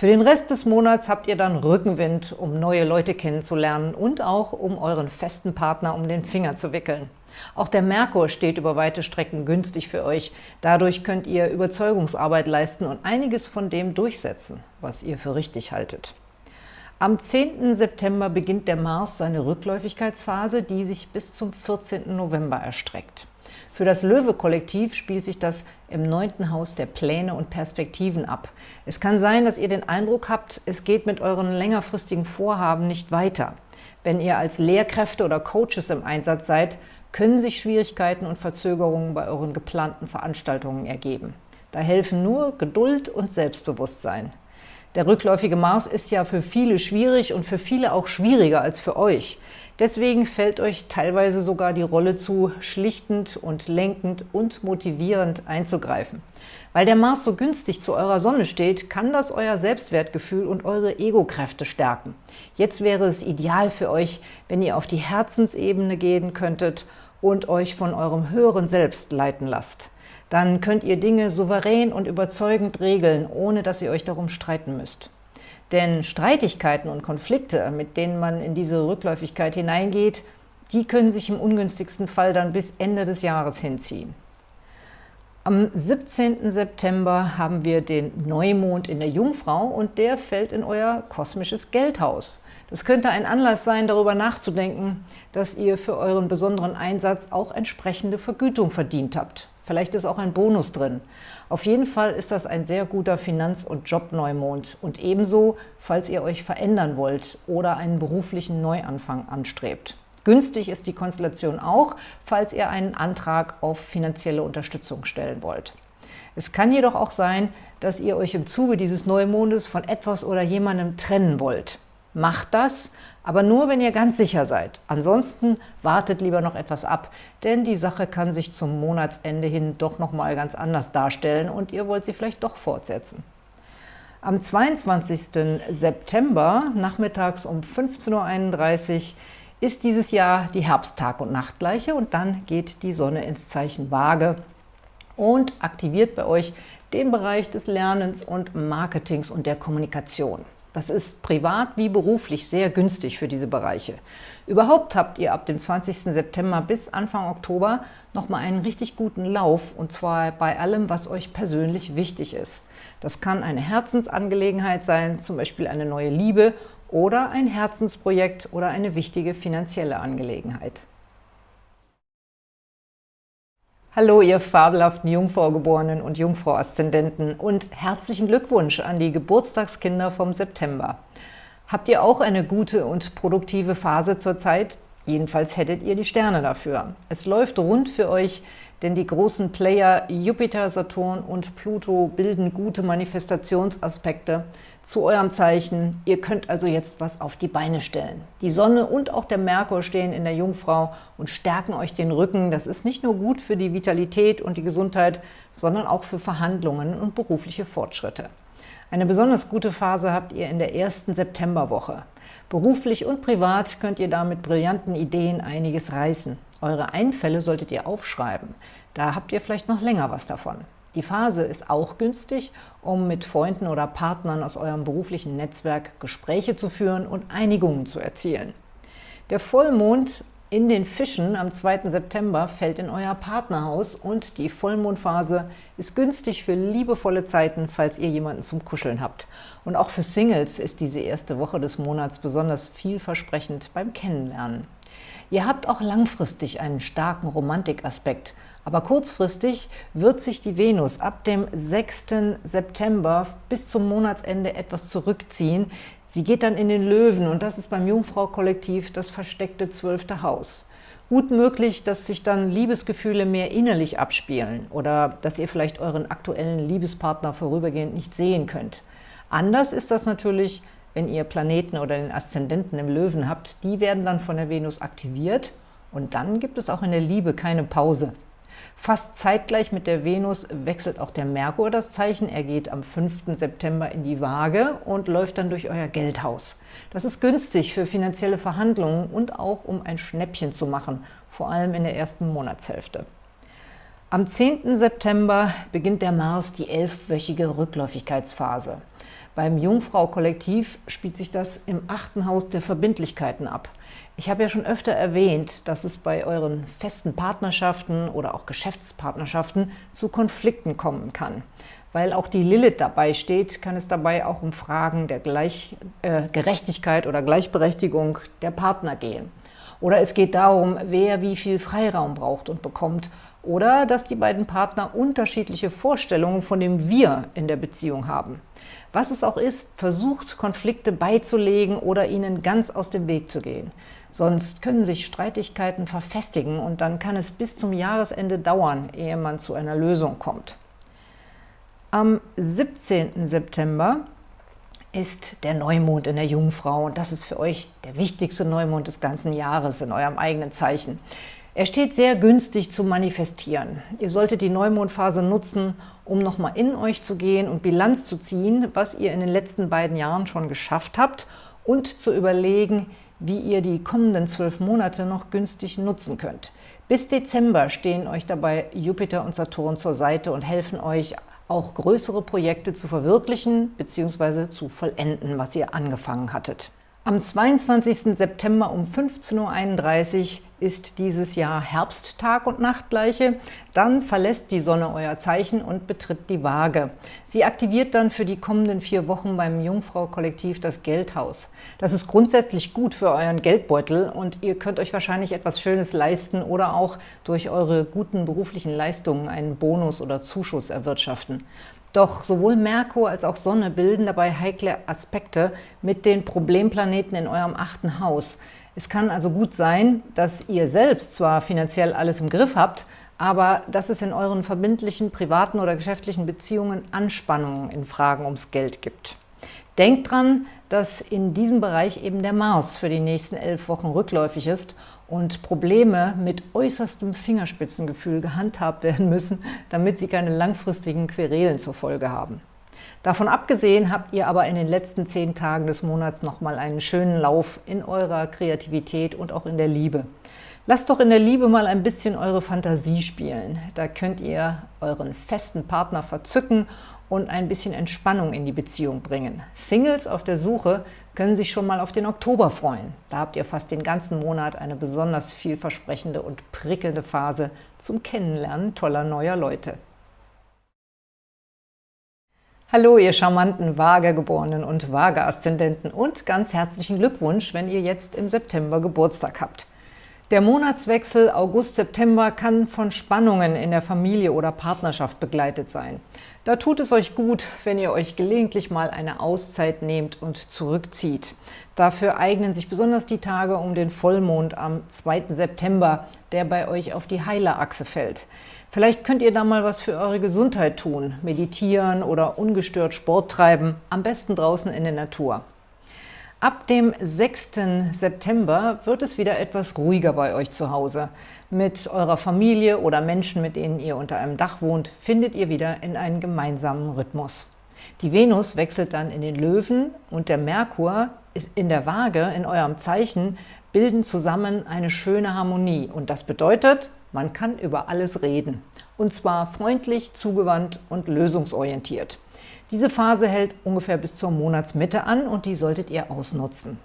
Für den Rest des Monats habt ihr dann Rückenwind, um neue Leute kennenzulernen und auch um euren festen Partner um den Finger zu wickeln. Auch der Merkur steht über weite Strecken günstig für euch. Dadurch könnt ihr Überzeugungsarbeit leisten und einiges von dem durchsetzen, was ihr für richtig haltet. Am 10. September beginnt der Mars seine Rückläufigkeitsphase, die sich bis zum 14. November erstreckt. Für das Löwe-Kollektiv spielt sich das im neunten Haus der Pläne und Perspektiven ab. Es kann sein, dass ihr den Eindruck habt, es geht mit euren längerfristigen Vorhaben nicht weiter. Wenn ihr als Lehrkräfte oder Coaches im Einsatz seid, können sich Schwierigkeiten und Verzögerungen bei euren geplanten Veranstaltungen ergeben. Da helfen nur Geduld und Selbstbewusstsein. Der rückläufige Mars ist ja für viele schwierig und für viele auch schwieriger als für euch. Deswegen fällt euch teilweise sogar die Rolle zu, schlichtend und lenkend und motivierend einzugreifen. Weil der Mars so günstig zu eurer Sonne steht, kann das euer Selbstwertgefühl und eure Ego-Kräfte stärken. Jetzt wäre es ideal für euch, wenn ihr auf die Herzensebene gehen könntet und euch von eurem höheren Selbst leiten lasst dann könnt ihr Dinge souverän und überzeugend regeln, ohne dass ihr euch darum streiten müsst. Denn Streitigkeiten und Konflikte, mit denen man in diese Rückläufigkeit hineingeht, die können sich im ungünstigsten Fall dann bis Ende des Jahres hinziehen. Am 17. September haben wir den Neumond in der Jungfrau und der fällt in euer kosmisches Geldhaus. Das könnte ein Anlass sein, darüber nachzudenken, dass ihr für euren besonderen Einsatz auch entsprechende Vergütung verdient habt. Vielleicht ist auch ein Bonus drin. Auf jeden Fall ist das ein sehr guter Finanz- und Jobneumond und ebenso, falls ihr euch verändern wollt oder einen beruflichen Neuanfang anstrebt. Günstig ist die Konstellation auch, falls ihr einen Antrag auf finanzielle Unterstützung stellen wollt. Es kann jedoch auch sein, dass ihr euch im Zuge dieses Neumondes von etwas oder jemandem trennen wollt. Macht das, aber nur, wenn ihr ganz sicher seid. Ansonsten wartet lieber noch etwas ab, denn die Sache kann sich zum Monatsende hin doch noch mal ganz anders darstellen und ihr wollt sie vielleicht doch fortsetzen. Am 22. September, nachmittags um 15.31 Uhr, ist dieses Jahr die Herbsttag- und Nachtgleiche und dann geht die Sonne ins Zeichen Waage und aktiviert bei euch den Bereich des Lernens und Marketings und der Kommunikation. Das ist privat wie beruflich sehr günstig für diese Bereiche. Überhaupt habt ihr ab dem 20. September bis Anfang Oktober nochmal einen richtig guten Lauf und zwar bei allem, was euch persönlich wichtig ist. Das kann eine Herzensangelegenheit sein, zum Beispiel eine neue Liebe oder ein Herzensprojekt oder eine wichtige finanzielle Angelegenheit. Hallo, ihr fabelhaften Jungfraugeborenen und Jungfrau-Aszendenten und herzlichen Glückwunsch an die Geburtstagskinder vom September. Habt ihr auch eine gute und produktive Phase zurzeit? Jedenfalls hättet ihr die Sterne dafür. Es läuft rund für euch, denn die großen Player Jupiter, Saturn und Pluto bilden gute Manifestationsaspekte zu eurem Zeichen. Ihr könnt also jetzt was auf die Beine stellen. Die Sonne und auch der Merkur stehen in der Jungfrau und stärken euch den Rücken. Das ist nicht nur gut für die Vitalität und die Gesundheit, sondern auch für Verhandlungen und berufliche Fortschritte. Eine besonders gute Phase habt ihr in der ersten Septemberwoche. Beruflich und privat könnt ihr da mit brillanten Ideen einiges reißen. Eure Einfälle solltet ihr aufschreiben. Da habt ihr vielleicht noch länger was davon. Die Phase ist auch günstig, um mit Freunden oder Partnern aus eurem beruflichen Netzwerk Gespräche zu führen und Einigungen zu erzielen. Der Vollmond in den Fischen am 2. September fällt in euer Partnerhaus und die Vollmondphase ist günstig für liebevolle Zeiten, falls ihr jemanden zum Kuscheln habt. Und auch für Singles ist diese erste Woche des Monats besonders vielversprechend beim Kennenlernen. Ihr habt auch langfristig einen starken Romantikaspekt, aber kurzfristig wird sich die Venus ab dem 6. September bis zum Monatsende etwas zurückziehen, Sie geht dann in den Löwen und das ist beim Jungfrau-Kollektiv das versteckte zwölfte Haus. Gut möglich, dass sich dann Liebesgefühle mehr innerlich abspielen oder dass ihr vielleicht euren aktuellen Liebespartner vorübergehend nicht sehen könnt. Anders ist das natürlich, wenn ihr Planeten oder den Aszendenten im Löwen habt. Die werden dann von der Venus aktiviert und dann gibt es auch in der Liebe keine Pause. Fast zeitgleich mit der Venus wechselt auch der Merkur das Zeichen. Er geht am 5. September in die Waage und läuft dann durch euer Geldhaus. Das ist günstig für finanzielle Verhandlungen und auch um ein Schnäppchen zu machen, vor allem in der ersten Monatshälfte. Am 10. September beginnt der Mars die elfwöchige Rückläufigkeitsphase. Beim Jungfrau-Kollektiv spielt sich das im achten Haus der Verbindlichkeiten ab. Ich habe ja schon öfter erwähnt, dass es bei euren festen Partnerschaften oder auch Geschäftspartnerschaften zu Konflikten kommen kann. Weil auch die Lilith dabei steht, kann es dabei auch um Fragen der Gleich, äh, Gerechtigkeit oder Gleichberechtigung der Partner gehen. Oder es geht darum, wer wie viel Freiraum braucht und bekommt. Oder dass die beiden Partner unterschiedliche Vorstellungen von dem Wir in der Beziehung haben. Was es auch ist, versucht, Konflikte beizulegen oder ihnen ganz aus dem Weg zu gehen. Sonst können sich Streitigkeiten verfestigen und dann kann es bis zum Jahresende dauern, ehe man zu einer Lösung kommt. Am 17. September ist der Neumond in der Jungfrau und das ist für euch der wichtigste Neumond des ganzen Jahres in eurem eigenen Zeichen. Er steht sehr günstig zu manifestieren. Ihr solltet die Neumondphase nutzen, um nochmal in euch zu gehen und Bilanz zu ziehen, was ihr in den letzten beiden Jahren schon geschafft habt und zu überlegen, wie ihr die kommenden zwölf Monate noch günstig nutzen könnt. Bis Dezember stehen euch dabei Jupiter und Saturn zur Seite und helfen euch, auch größere Projekte zu verwirklichen bzw. zu vollenden, was ihr angefangen hattet. Am 22. September um 15.31 Uhr ist dieses Jahr Herbsttag und Nachtgleiche. Dann verlässt die Sonne euer Zeichen und betritt die Waage. Sie aktiviert dann für die kommenden vier Wochen beim Jungfrau-Kollektiv das Geldhaus. Das ist grundsätzlich gut für euren Geldbeutel und ihr könnt euch wahrscheinlich etwas Schönes leisten oder auch durch eure guten beruflichen Leistungen einen Bonus oder Zuschuss erwirtschaften. Doch sowohl Merkur als auch Sonne bilden dabei heikle Aspekte mit den Problemplaneten in eurem achten Haus. Es kann also gut sein, dass ihr selbst zwar finanziell alles im Griff habt, aber dass es in euren verbindlichen, privaten oder geschäftlichen Beziehungen Anspannungen in Fragen ums Geld gibt. Denkt dran, dass in diesem Bereich eben der Mars für die nächsten elf Wochen rückläufig ist und Probleme mit äußerstem Fingerspitzengefühl gehandhabt werden müssen, damit sie keine langfristigen Querelen zur Folge haben. Davon abgesehen habt ihr aber in den letzten zehn Tagen des Monats nochmal einen schönen Lauf in eurer Kreativität und auch in der Liebe. Lasst doch in der Liebe mal ein bisschen eure Fantasie spielen. Da könnt ihr euren festen Partner verzücken und ein bisschen Entspannung in die Beziehung bringen. Singles auf der Suche können sich schon mal auf den Oktober freuen. Da habt ihr fast den ganzen Monat eine besonders vielversprechende und prickelnde Phase zum Kennenlernen toller neuer Leute. Hallo, ihr charmanten Waagegeborenen und Waage-Aszendenten und ganz herzlichen Glückwunsch, wenn ihr jetzt im September Geburtstag habt. Der Monatswechsel August-September kann von Spannungen in der Familie oder Partnerschaft begleitet sein. Da tut es euch gut, wenn ihr euch gelegentlich mal eine Auszeit nehmt und zurückzieht. Dafür eignen sich besonders die Tage um den Vollmond am 2. September, der bei euch auf die Heilerachse fällt. Vielleicht könnt ihr da mal was für eure Gesundheit tun, meditieren oder ungestört Sport treiben, am besten draußen in der Natur. Ab dem 6. September wird es wieder etwas ruhiger bei euch zu Hause. Mit eurer Familie oder Menschen, mit denen ihr unter einem Dach wohnt, findet ihr wieder in einen gemeinsamen Rhythmus. Die Venus wechselt dann in den Löwen und der Merkur ist in der Waage, in eurem Zeichen, bilden zusammen eine schöne Harmonie. Und das bedeutet, man kann über alles reden. Und zwar freundlich, zugewandt und lösungsorientiert. Diese Phase hält ungefähr bis zur Monatsmitte an und die solltet ihr ausnutzen.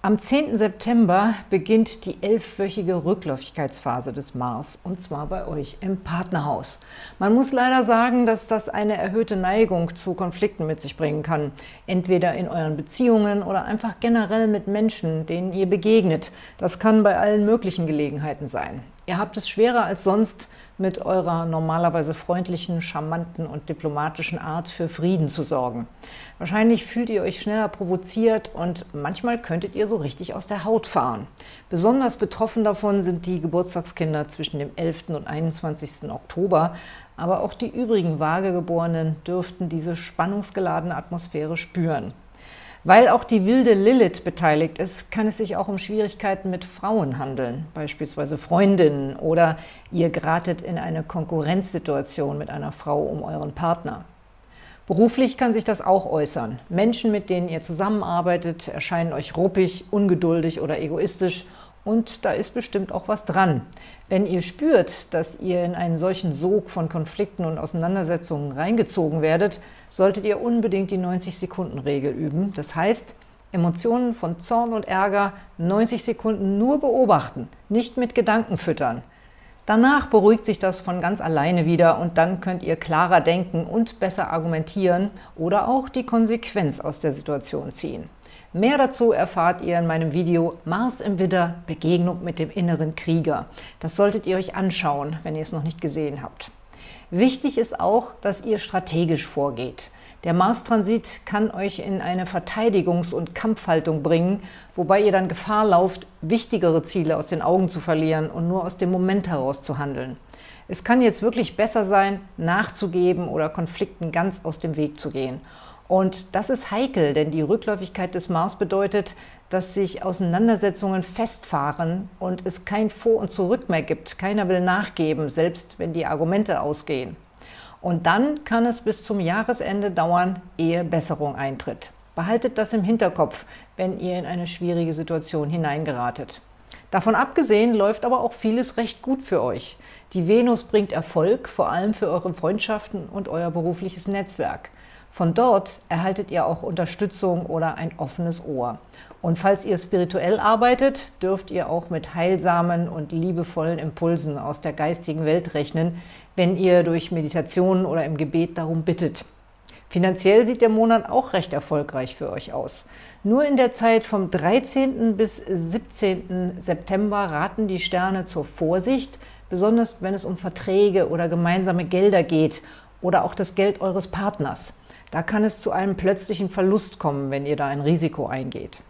Am 10. September beginnt die elfwöchige Rückläufigkeitsphase des Mars, und zwar bei euch im Partnerhaus. Man muss leider sagen, dass das eine erhöhte Neigung zu Konflikten mit sich bringen kann, entweder in euren Beziehungen oder einfach generell mit Menschen, denen ihr begegnet. Das kann bei allen möglichen Gelegenheiten sein. Ihr habt es schwerer als sonst, mit eurer normalerweise freundlichen, charmanten und diplomatischen Art für Frieden zu sorgen. Wahrscheinlich fühlt ihr euch schneller provoziert und manchmal könntet ihr so richtig aus der Haut fahren. Besonders betroffen davon sind die Geburtstagskinder zwischen dem 11. und 21. Oktober, aber auch die übrigen Vagegeborenen dürften diese spannungsgeladene Atmosphäre spüren. Weil auch die wilde Lilith beteiligt ist, kann es sich auch um Schwierigkeiten mit Frauen handeln, beispielsweise Freundinnen, oder ihr geratet in eine Konkurrenzsituation mit einer Frau um euren Partner. Beruflich kann sich das auch äußern. Menschen, mit denen ihr zusammenarbeitet, erscheinen euch ruppig, ungeduldig oder egoistisch und da ist bestimmt auch was dran. Wenn ihr spürt, dass ihr in einen solchen Sog von Konflikten und Auseinandersetzungen reingezogen werdet, solltet ihr unbedingt die 90-Sekunden-Regel üben. Das heißt, Emotionen von Zorn und Ärger 90 Sekunden nur beobachten, nicht mit Gedanken füttern. Danach beruhigt sich das von ganz alleine wieder und dann könnt ihr klarer denken und besser argumentieren oder auch die Konsequenz aus der Situation ziehen. Mehr dazu erfahrt ihr in meinem Video Mars im Widder – Begegnung mit dem inneren Krieger. Das solltet ihr euch anschauen, wenn ihr es noch nicht gesehen habt. Wichtig ist auch, dass ihr strategisch vorgeht. Der Mars-Transit kann euch in eine Verteidigungs- und Kampfhaltung bringen, wobei ihr dann Gefahr lauft, wichtigere Ziele aus den Augen zu verlieren und nur aus dem Moment heraus zu handeln. Es kann jetzt wirklich besser sein, nachzugeben oder Konflikten ganz aus dem Weg zu gehen. Und das ist heikel, denn die Rückläufigkeit des Mars bedeutet, dass sich Auseinandersetzungen festfahren und es kein Vor und Zurück mehr gibt. Keiner will nachgeben, selbst wenn die Argumente ausgehen. Und dann kann es bis zum Jahresende dauern, ehe Besserung eintritt. Behaltet das im Hinterkopf, wenn ihr in eine schwierige Situation hineingeratet. Davon abgesehen läuft aber auch vieles recht gut für euch. Die Venus bringt Erfolg, vor allem für eure Freundschaften und euer berufliches Netzwerk. Von dort erhaltet ihr auch Unterstützung oder ein offenes Ohr. Und falls ihr spirituell arbeitet, dürft ihr auch mit heilsamen und liebevollen Impulsen aus der geistigen Welt rechnen, wenn ihr durch Meditationen oder im Gebet darum bittet. Finanziell sieht der Monat auch recht erfolgreich für euch aus. Nur in der Zeit vom 13. bis 17. September raten die Sterne zur Vorsicht, besonders wenn es um Verträge oder gemeinsame Gelder geht oder auch das Geld eures Partners. Da kann es zu einem plötzlichen Verlust kommen, wenn ihr da ein Risiko eingeht.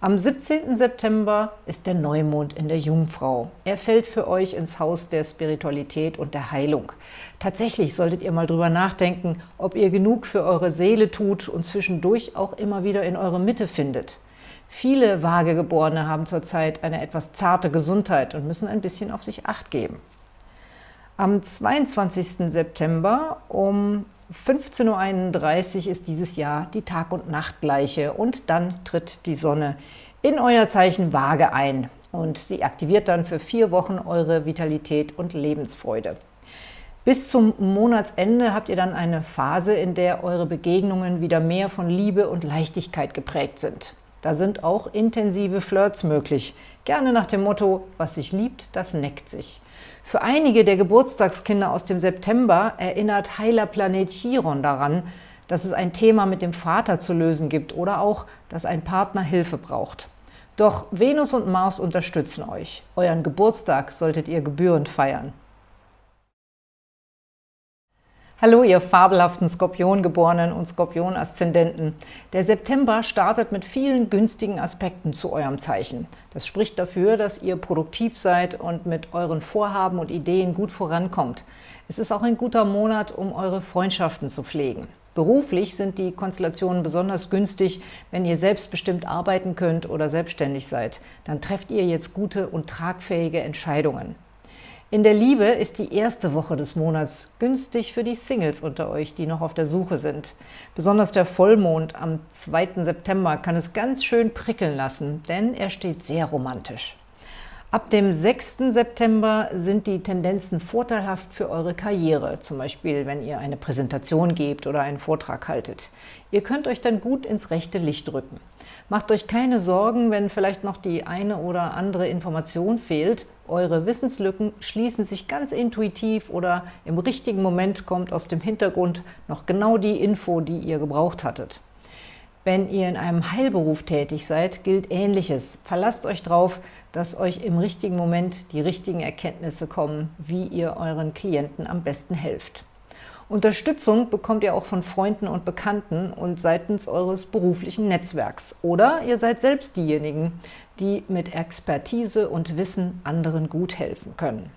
Am 17. September ist der Neumond in der Jungfrau. Er fällt für euch ins Haus der Spiritualität und der Heilung. Tatsächlich solltet ihr mal drüber nachdenken, ob ihr genug für eure Seele tut und zwischendurch auch immer wieder in eure Mitte findet. Viele Vagegeborene haben zurzeit eine etwas zarte Gesundheit und müssen ein bisschen auf sich Acht geben. Am 22. September um 15.31 Uhr ist dieses Jahr die Tag- und Nachtgleiche und dann tritt die Sonne in euer Zeichen Waage ein und sie aktiviert dann für vier Wochen eure Vitalität und Lebensfreude. Bis zum Monatsende habt ihr dann eine Phase, in der eure Begegnungen wieder mehr von Liebe und Leichtigkeit geprägt sind. Da sind auch intensive Flirts möglich, gerne nach dem Motto, was sich liebt, das neckt sich. Für einige der Geburtstagskinder aus dem September erinnert heiler Planet Chiron daran, dass es ein Thema mit dem Vater zu lösen gibt oder auch, dass ein Partner Hilfe braucht. Doch Venus und Mars unterstützen euch. Euren Geburtstag solltet ihr gebührend feiern. Hallo, ihr fabelhaften Skorpiongeborenen und Skorpion-Aszendenten. Der September startet mit vielen günstigen Aspekten zu eurem Zeichen. Das spricht dafür, dass ihr produktiv seid und mit euren Vorhaben und Ideen gut vorankommt. Es ist auch ein guter Monat, um eure Freundschaften zu pflegen. Beruflich sind die Konstellationen besonders günstig, wenn ihr selbstbestimmt arbeiten könnt oder selbstständig seid. Dann trefft ihr jetzt gute und tragfähige Entscheidungen. In der Liebe ist die erste Woche des Monats günstig für die Singles unter euch, die noch auf der Suche sind. Besonders der Vollmond am 2. September kann es ganz schön prickeln lassen, denn er steht sehr romantisch. Ab dem 6. September sind die Tendenzen vorteilhaft für eure Karriere, zum Beispiel wenn ihr eine Präsentation gebt oder einen Vortrag haltet. Ihr könnt euch dann gut ins rechte Licht rücken. Macht euch keine Sorgen, wenn vielleicht noch die eine oder andere Information fehlt. Eure Wissenslücken schließen sich ganz intuitiv oder im richtigen Moment kommt aus dem Hintergrund noch genau die Info, die ihr gebraucht hattet. Wenn ihr in einem Heilberuf tätig seid, gilt Ähnliches. Verlasst euch darauf, dass euch im richtigen Moment die richtigen Erkenntnisse kommen, wie ihr euren Klienten am besten helft. Unterstützung bekommt ihr auch von Freunden und Bekannten und seitens eures beruflichen Netzwerks. Oder ihr seid selbst diejenigen, die mit Expertise und Wissen anderen gut helfen können.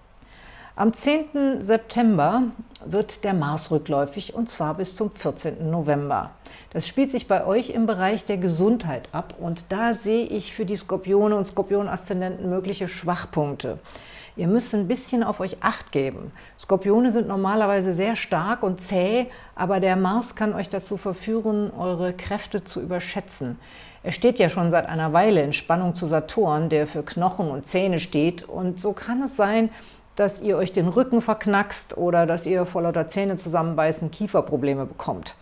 Am 10. September wird der Mars rückläufig und zwar bis zum 14. November. Das spielt sich bei euch im Bereich der Gesundheit ab und da sehe ich für die Skorpione und Skorpion-Aszendenten mögliche Schwachpunkte. Ihr müsst ein bisschen auf euch Acht geben. Skorpione sind normalerweise sehr stark und zäh, aber der Mars kann euch dazu verführen, eure Kräfte zu überschätzen. Er steht ja schon seit einer Weile in Spannung zu Saturn, der für Knochen und Zähne steht und so kann es sein, dass ihr euch den Rücken verknackst oder dass ihr vor lauter Zähne zusammenbeißen Kieferprobleme bekommt.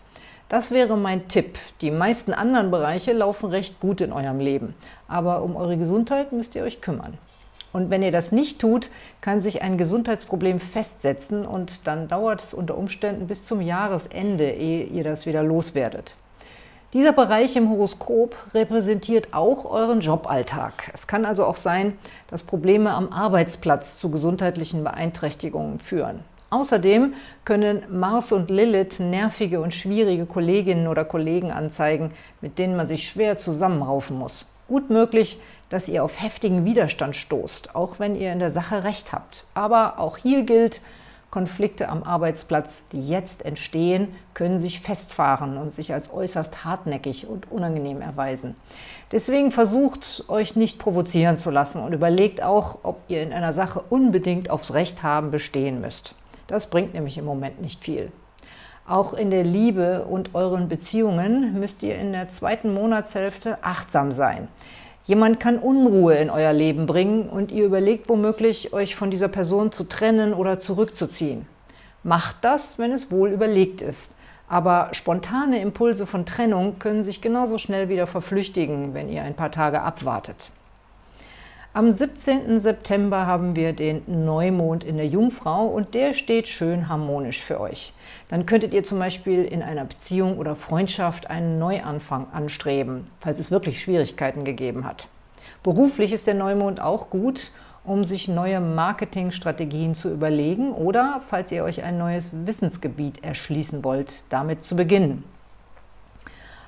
Das wäre mein Tipp. Die meisten anderen Bereiche laufen recht gut in eurem Leben, aber um eure Gesundheit müsst ihr euch kümmern. Und wenn ihr das nicht tut, kann sich ein Gesundheitsproblem festsetzen und dann dauert es unter Umständen bis zum Jahresende, ehe ihr das wieder loswerdet. Dieser Bereich im Horoskop repräsentiert auch euren Joballtag. Es kann also auch sein, dass Probleme am Arbeitsplatz zu gesundheitlichen Beeinträchtigungen führen. Außerdem können Mars und Lilith nervige und schwierige Kolleginnen oder Kollegen anzeigen, mit denen man sich schwer zusammenraufen muss. Gut möglich, dass ihr auf heftigen Widerstand stoßt, auch wenn ihr in der Sache recht habt. Aber auch hier gilt, Konflikte am Arbeitsplatz, die jetzt entstehen, können sich festfahren und sich als äußerst hartnäckig und unangenehm erweisen. Deswegen versucht, euch nicht provozieren zu lassen und überlegt auch, ob ihr in einer Sache unbedingt aufs Recht haben bestehen müsst. Das bringt nämlich im Moment nicht viel. Auch in der Liebe und euren Beziehungen müsst ihr in der zweiten Monatshälfte achtsam sein. Jemand kann Unruhe in euer Leben bringen und ihr überlegt womöglich, euch von dieser Person zu trennen oder zurückzuziehen. Macht das, wenn es wohl überlegt ist. Aber spontane Impulse von Trennung können sich genauso schnell wieder verflüchtigen, wenn ihr ein paar Tage abwartet. Am 17. September haben wir den Neumond in der Jungfrau und der steht schön harmonisch für euch. Dann könntet ihr zum Beispiel in einer Beziehung oder Freundschaft einen Neuanfang anstreben, falls es wirklich Schwierigkeiten gegeben hat. Beruflich ist der Neumond auch gut, um sich neue Marketingstrategien zu überlegen oder, falls ihr euch ein neues Wissensgebiet erschließen wollt, damit zu beginnen.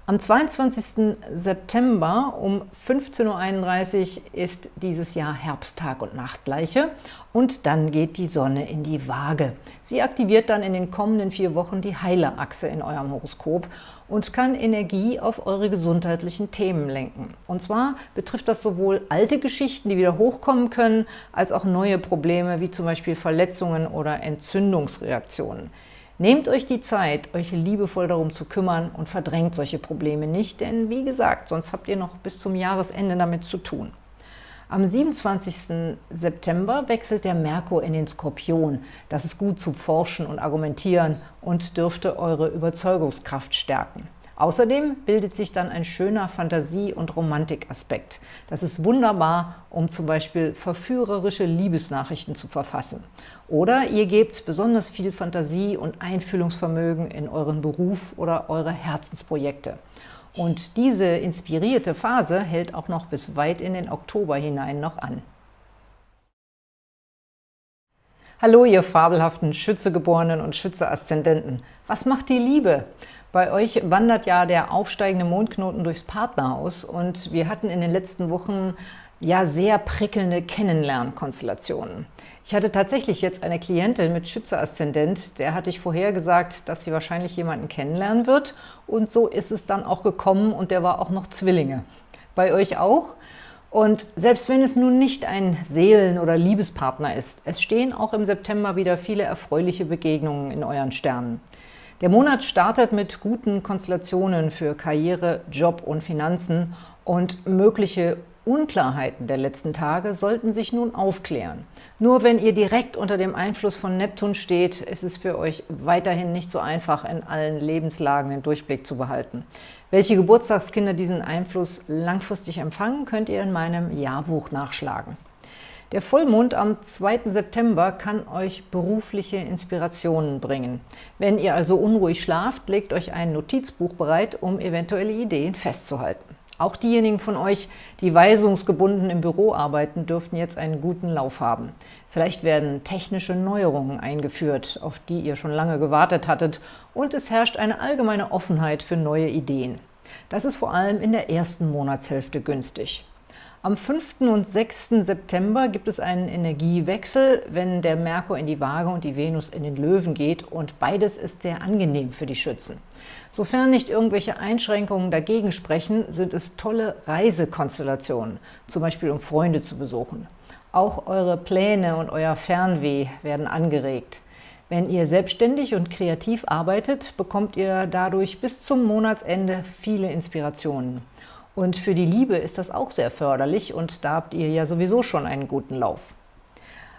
Am 22. September um 15.31 Uhr ist dieses Jahr Herbsttag und Nachtgleiche und dann geht die Sonne in die Waage. Sie aktiviert dann in den kommenden vier Wochen die Heilerachse in eurem Horoskop und kann Energie auf eure gesundheitlichen Themen lenken. Und zwar betrifft das sowohl alte Geschichten, die wieder hochkommen können, als auch neue Probleme, wie zum Beispiel Verletzungen oder Entzündungsreaktionen. Nehmt euch die Zeit, euch liebevoll darum zu kümmern und verdrängt solche Probleme nicht, denn wie gesagt, sonst habt ihr noch bis zum Jahresende damit zu tun. Am 27. September wechselt der Merkur in den Skorpion. Das ist gut zum Forschen und Argumentieren und dürfte eure Überzeugungskraft stärken. Außerdem bildet sich dann ein schöner Fantasie- und Romantikaspekt. Das ist wunderbar, um zum Beispiel verführerische Liebesnachrichten zu verfassen. Oder ihr gebt besonders viel Fantasie und Einfühlungsvermögen in euren Beruf oder eure Herzensprojekte. Und diese inspirierte Phase hält auch noch bis weit in den Oktober hinein noch an. Hallo, ihr fabelhaften Schützegeborenen und Schütze-Aszendenten. Was macht die Liebe? Bei euch wandert ja der aufsteigende Mondknoten durchs Partnerhaus und wir hatten in den letzten Wochen ja sehr prickelnde Kennenlernkonstellationen. Ich hatte tatsächlich jetzt eine Klientin mit Schütze-Aszendent, der hatte ich vorher gesagt, dass sie wahrscheinlich jemanden kennenlernen wird und so ist es dann auch gekommen und der war auch noch Zwillinge. Bei euch auch? Und selbst wenn es nun nicht ein Seelen- oder Liebespartner ist, es stehen auch im September wieder viele erfreuliche Begegnungen in euren Sternen. Der Monat startet mit guten Konstellationen für Karriere, Job und Finanzen und mögliche Unklarheiten der letzten Tage sollten sich nun aufklären. Nur wenn ihr direkt unter dem Einfluss von Neptun steht, ist es für euch weiterhin nicht so einfach, in allen Lebenslagen den Durchblick zu behalten. Welche Geburtstagskinder diesen Einfluss langfristig empfangen, könnt ihr in meinem Jahrbuch nachschlagen. Der Vollmond am 2. September kann euch berufliche Inspirationen bringen. Wenn ihr also unruhig schlaft, legt euch ein Notizbuch bereit, um eventuelle Ideen festzuhalten. Auch diejenigen von euch, die weisungsgebunden im Büro arbeiten, dürften jetzt einen guten Lauf haben. Vielleicht werden technische Neuerungen eingeführt, auf die ihr schon lange gewartet hattet, und es herrscht eine allgemeine Offenheit für neue Ideen. Das ist vor allem in der ersten Monatshälfte günstig. Am 5. und 6. September gibt es einen Energiewechsel, wenn der Merkur in die Waage und die Venus in den Löwen geht und beides ist sehr angenehm für die Schützen. Sofern nicht irgendwelche Einschränkungen dagegen sprechen, sind es tolle Reisekonstellationen, zum Beispiel um Freunde zu besuchen. Auch eure Pläne und euer Fernweh werden angeregt. Wenn ihr selbstständig und kreativ arbeitet, bekommt ihr dadurch bis zum Monatsende viele Inspirationen. Und für die Liebe ist das auch sehr förderlich und da habt ihr ja sowieso schon einen guten Lauf.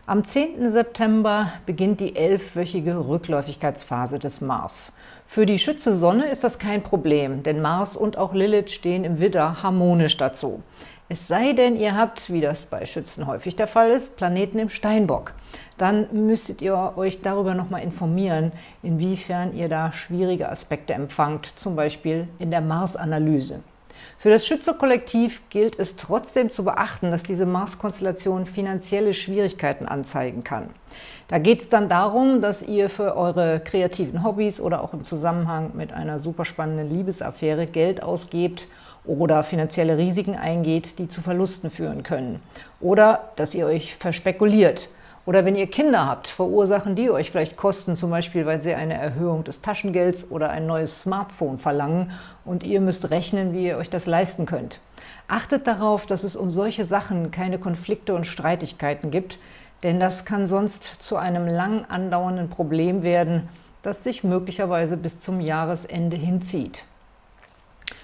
Am 10. September beginnt die elfwöchige Rückläufigkeitsphase des Mars. Für die Schütze Sonne ist das kein Problem, denn Mars und auch Lilith stehen im Widder harmonisch dazu. Es sei denn, ihr habt, wie das bei Schützen häufig der Fall ist, Planeten im Steinbock. Dann müsstet ihr euch darüber nochmal informieren, inwiefern ihr da schwierige Aspekte empfangt, zum Beispiel in der Mars-Analyse. Für das Schütze-Kollektiv gilt es trotzdem zu beachten, dass diese Mars-Konstellation finanzielle Schwierigkeiten anzeigen kann. Da geht es dann darum, dass ihr für eure kreativen Hobbys oder auch im Zusammenhang mit einer super spannenden Liebesaffäre Geld ausgebt oder finanzielle Risiken eingeht, die zu Verlusten führen können. Oder dass ihr euch verspekuliert oder wenn ihr Kinder habt, verursachen die euch vielleicht Kosten, zum Beispiel, weil sie eine Erhöhung des Taschengelds oder ein neues Smartphone verlangen und ihr müsst rechnen, wie ihr euch das leisten könnt. Achtet darauf, dass es um solche Sachen keine Konflikte und Streitigkeiten gibt, denn das kann sonst zu einem lang andauernden Problem werden, das sich möglicherweise bis zum Jahresende hinzieht.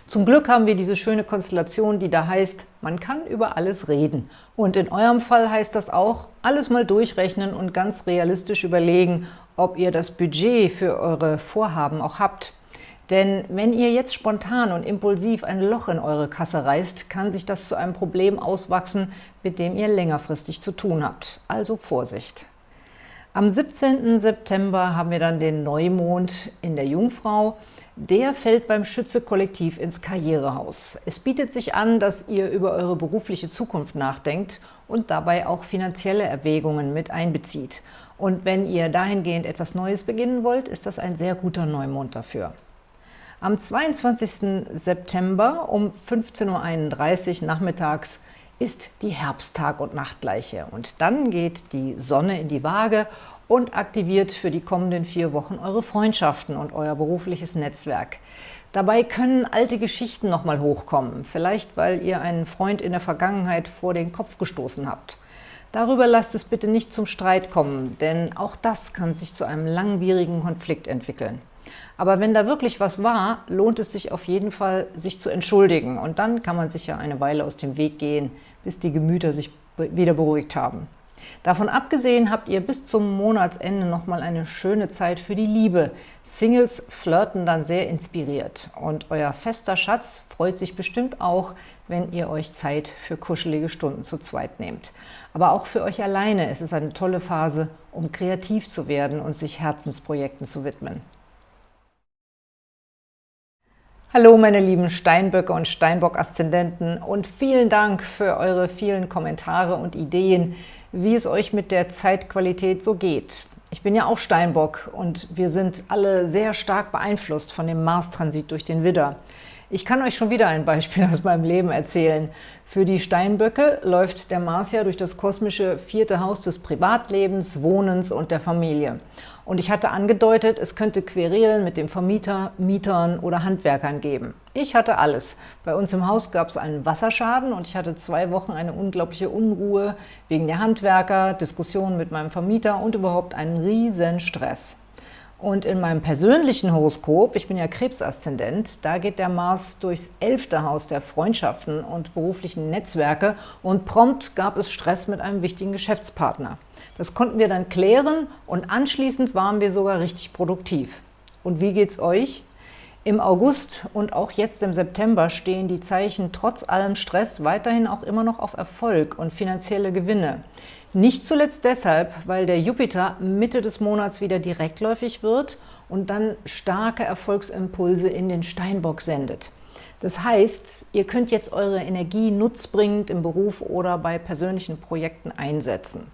Zum Glück haben wir diese schöne Konstellation, die da heißt, man kann über alles reden. Und in eurem Fall heißt das auch, alles mal durchrechnen und ganz realistisch überlegen, ob ihr das Budget für eure Vorhaben auch habt. Denn wenn ihr jetzt spontan und impulsiv ein Loch in eure Kasse reißt, kann sich das zu einem Problem auswachsen, mit dem ihr längerfristig zu tun habt. Also Vorsicht! Am 17. September haben wir dann den Neumond in der Jungfrau. Der fällt beim Schütze-Kollektiv ins Karrierehaus. Es bietet sich an, dass ihr über eure berufliche Zukunft nachdenkt und dabei auch finanzielle Erwägungen mit einbezieht. Und wenn ihr dahingehend etwas Neues beginnen wollt, ist das ein sehr guter Neumond dafür. Am 22. September um 15.31 Uhr nachmittags ist die Herbsttag- und Nachtgleiche. Und dann geht die Sonne in die Waage und aktiviert für die kommenden vier Wochen eure Freundschaften und euer berufliches Netzwerk. Dabei können alte Geschichten nochmal hochkommen, vielleicht weil ihr einen Freund in der Vergangenheit vor den Kopf gestoßen habt. Darüber lasst es bitte nicht zum Streit kommen, denn auch das kann sich zu einem langwierigen Konflikt entwickeln. Aber wenn da wirklich was war, lohnt es sich auf jeden Fall, sich zu entschuldigen. Und dann kann man sich ja eine Weile aus dem Weg gehen, bis die Gemüter sich wieder beruhigt haben. Davon abgesehen habt ihr bis zum Monatsende nochmal eine schöne Zeit für die Liebe. Singles flirten dann sehr inspiriert und euer fester Schatz freut sich bestimmt auch, wenn ihr euch Zeit für kuschelige Stunden zu zweit nehmt. Aber auch für euch alleine ist es eine tolle Phase, um kreativ zu werden und sich Herzensprojekten zu widmen. Hallo meine lieben Steinböcke und Steinbock-Aszendenten und vielen Dank für eure vielen Kommentare und Ideen, wie es euch mit der Zeitqualität so geht. Ich bin ja auch Steinbock und wir sind alle sehr stark beeinflusst von dem Mars-Transit durch den Widder. Ich kann euch schon wieder ein Beispiel <laughs> aus meinem Leben erzählen. Für die Steinböcke läuft der Mars ja durch das kosmische vierte Haus des Privatlebens, Wohnens und der Familie. Und ich hatte angedeutet, es könnte Querelen mit dem Vermieter, Mietern oder Handwerkern geben. Ich hatte alles. Bei uns im Haus gab es einen Wasserschaden und ich hatte zwei Wochen eine unglaubliche Unruhe wegen der Handwerker, Diskussionen mit meinem Vermieter und überhaupt einen riesen Stress. Und in meinem persönlichen Horoskop, ich bin ja Krebsaszendent, da geht der Mars durchs elfte Haus der Freundschaften und beruflichen Netzwerke und prompt gab es Stress mit einem wichtigen Geschäftspartner. Das konnten wir dann klären und anschließend waren wir sogar richtig produktiv. Und wie geht's euch? Im August und auch jetzt im September stehen die Zeichen trotz allem Stress weiterhin auch immer noch auf Erfolg und finanzielle Gewinne. Nicht zuletzt deshalb, weil der Jupiter Mitte des Monats wieder direktläufig wird und dann starke Erfolgsimpulse in den Steinbock sendet. Das heißt, ihr könnt jetzt eure Energie nutzbringend im Beruf oder bei persönlichen Projekten einsetzen.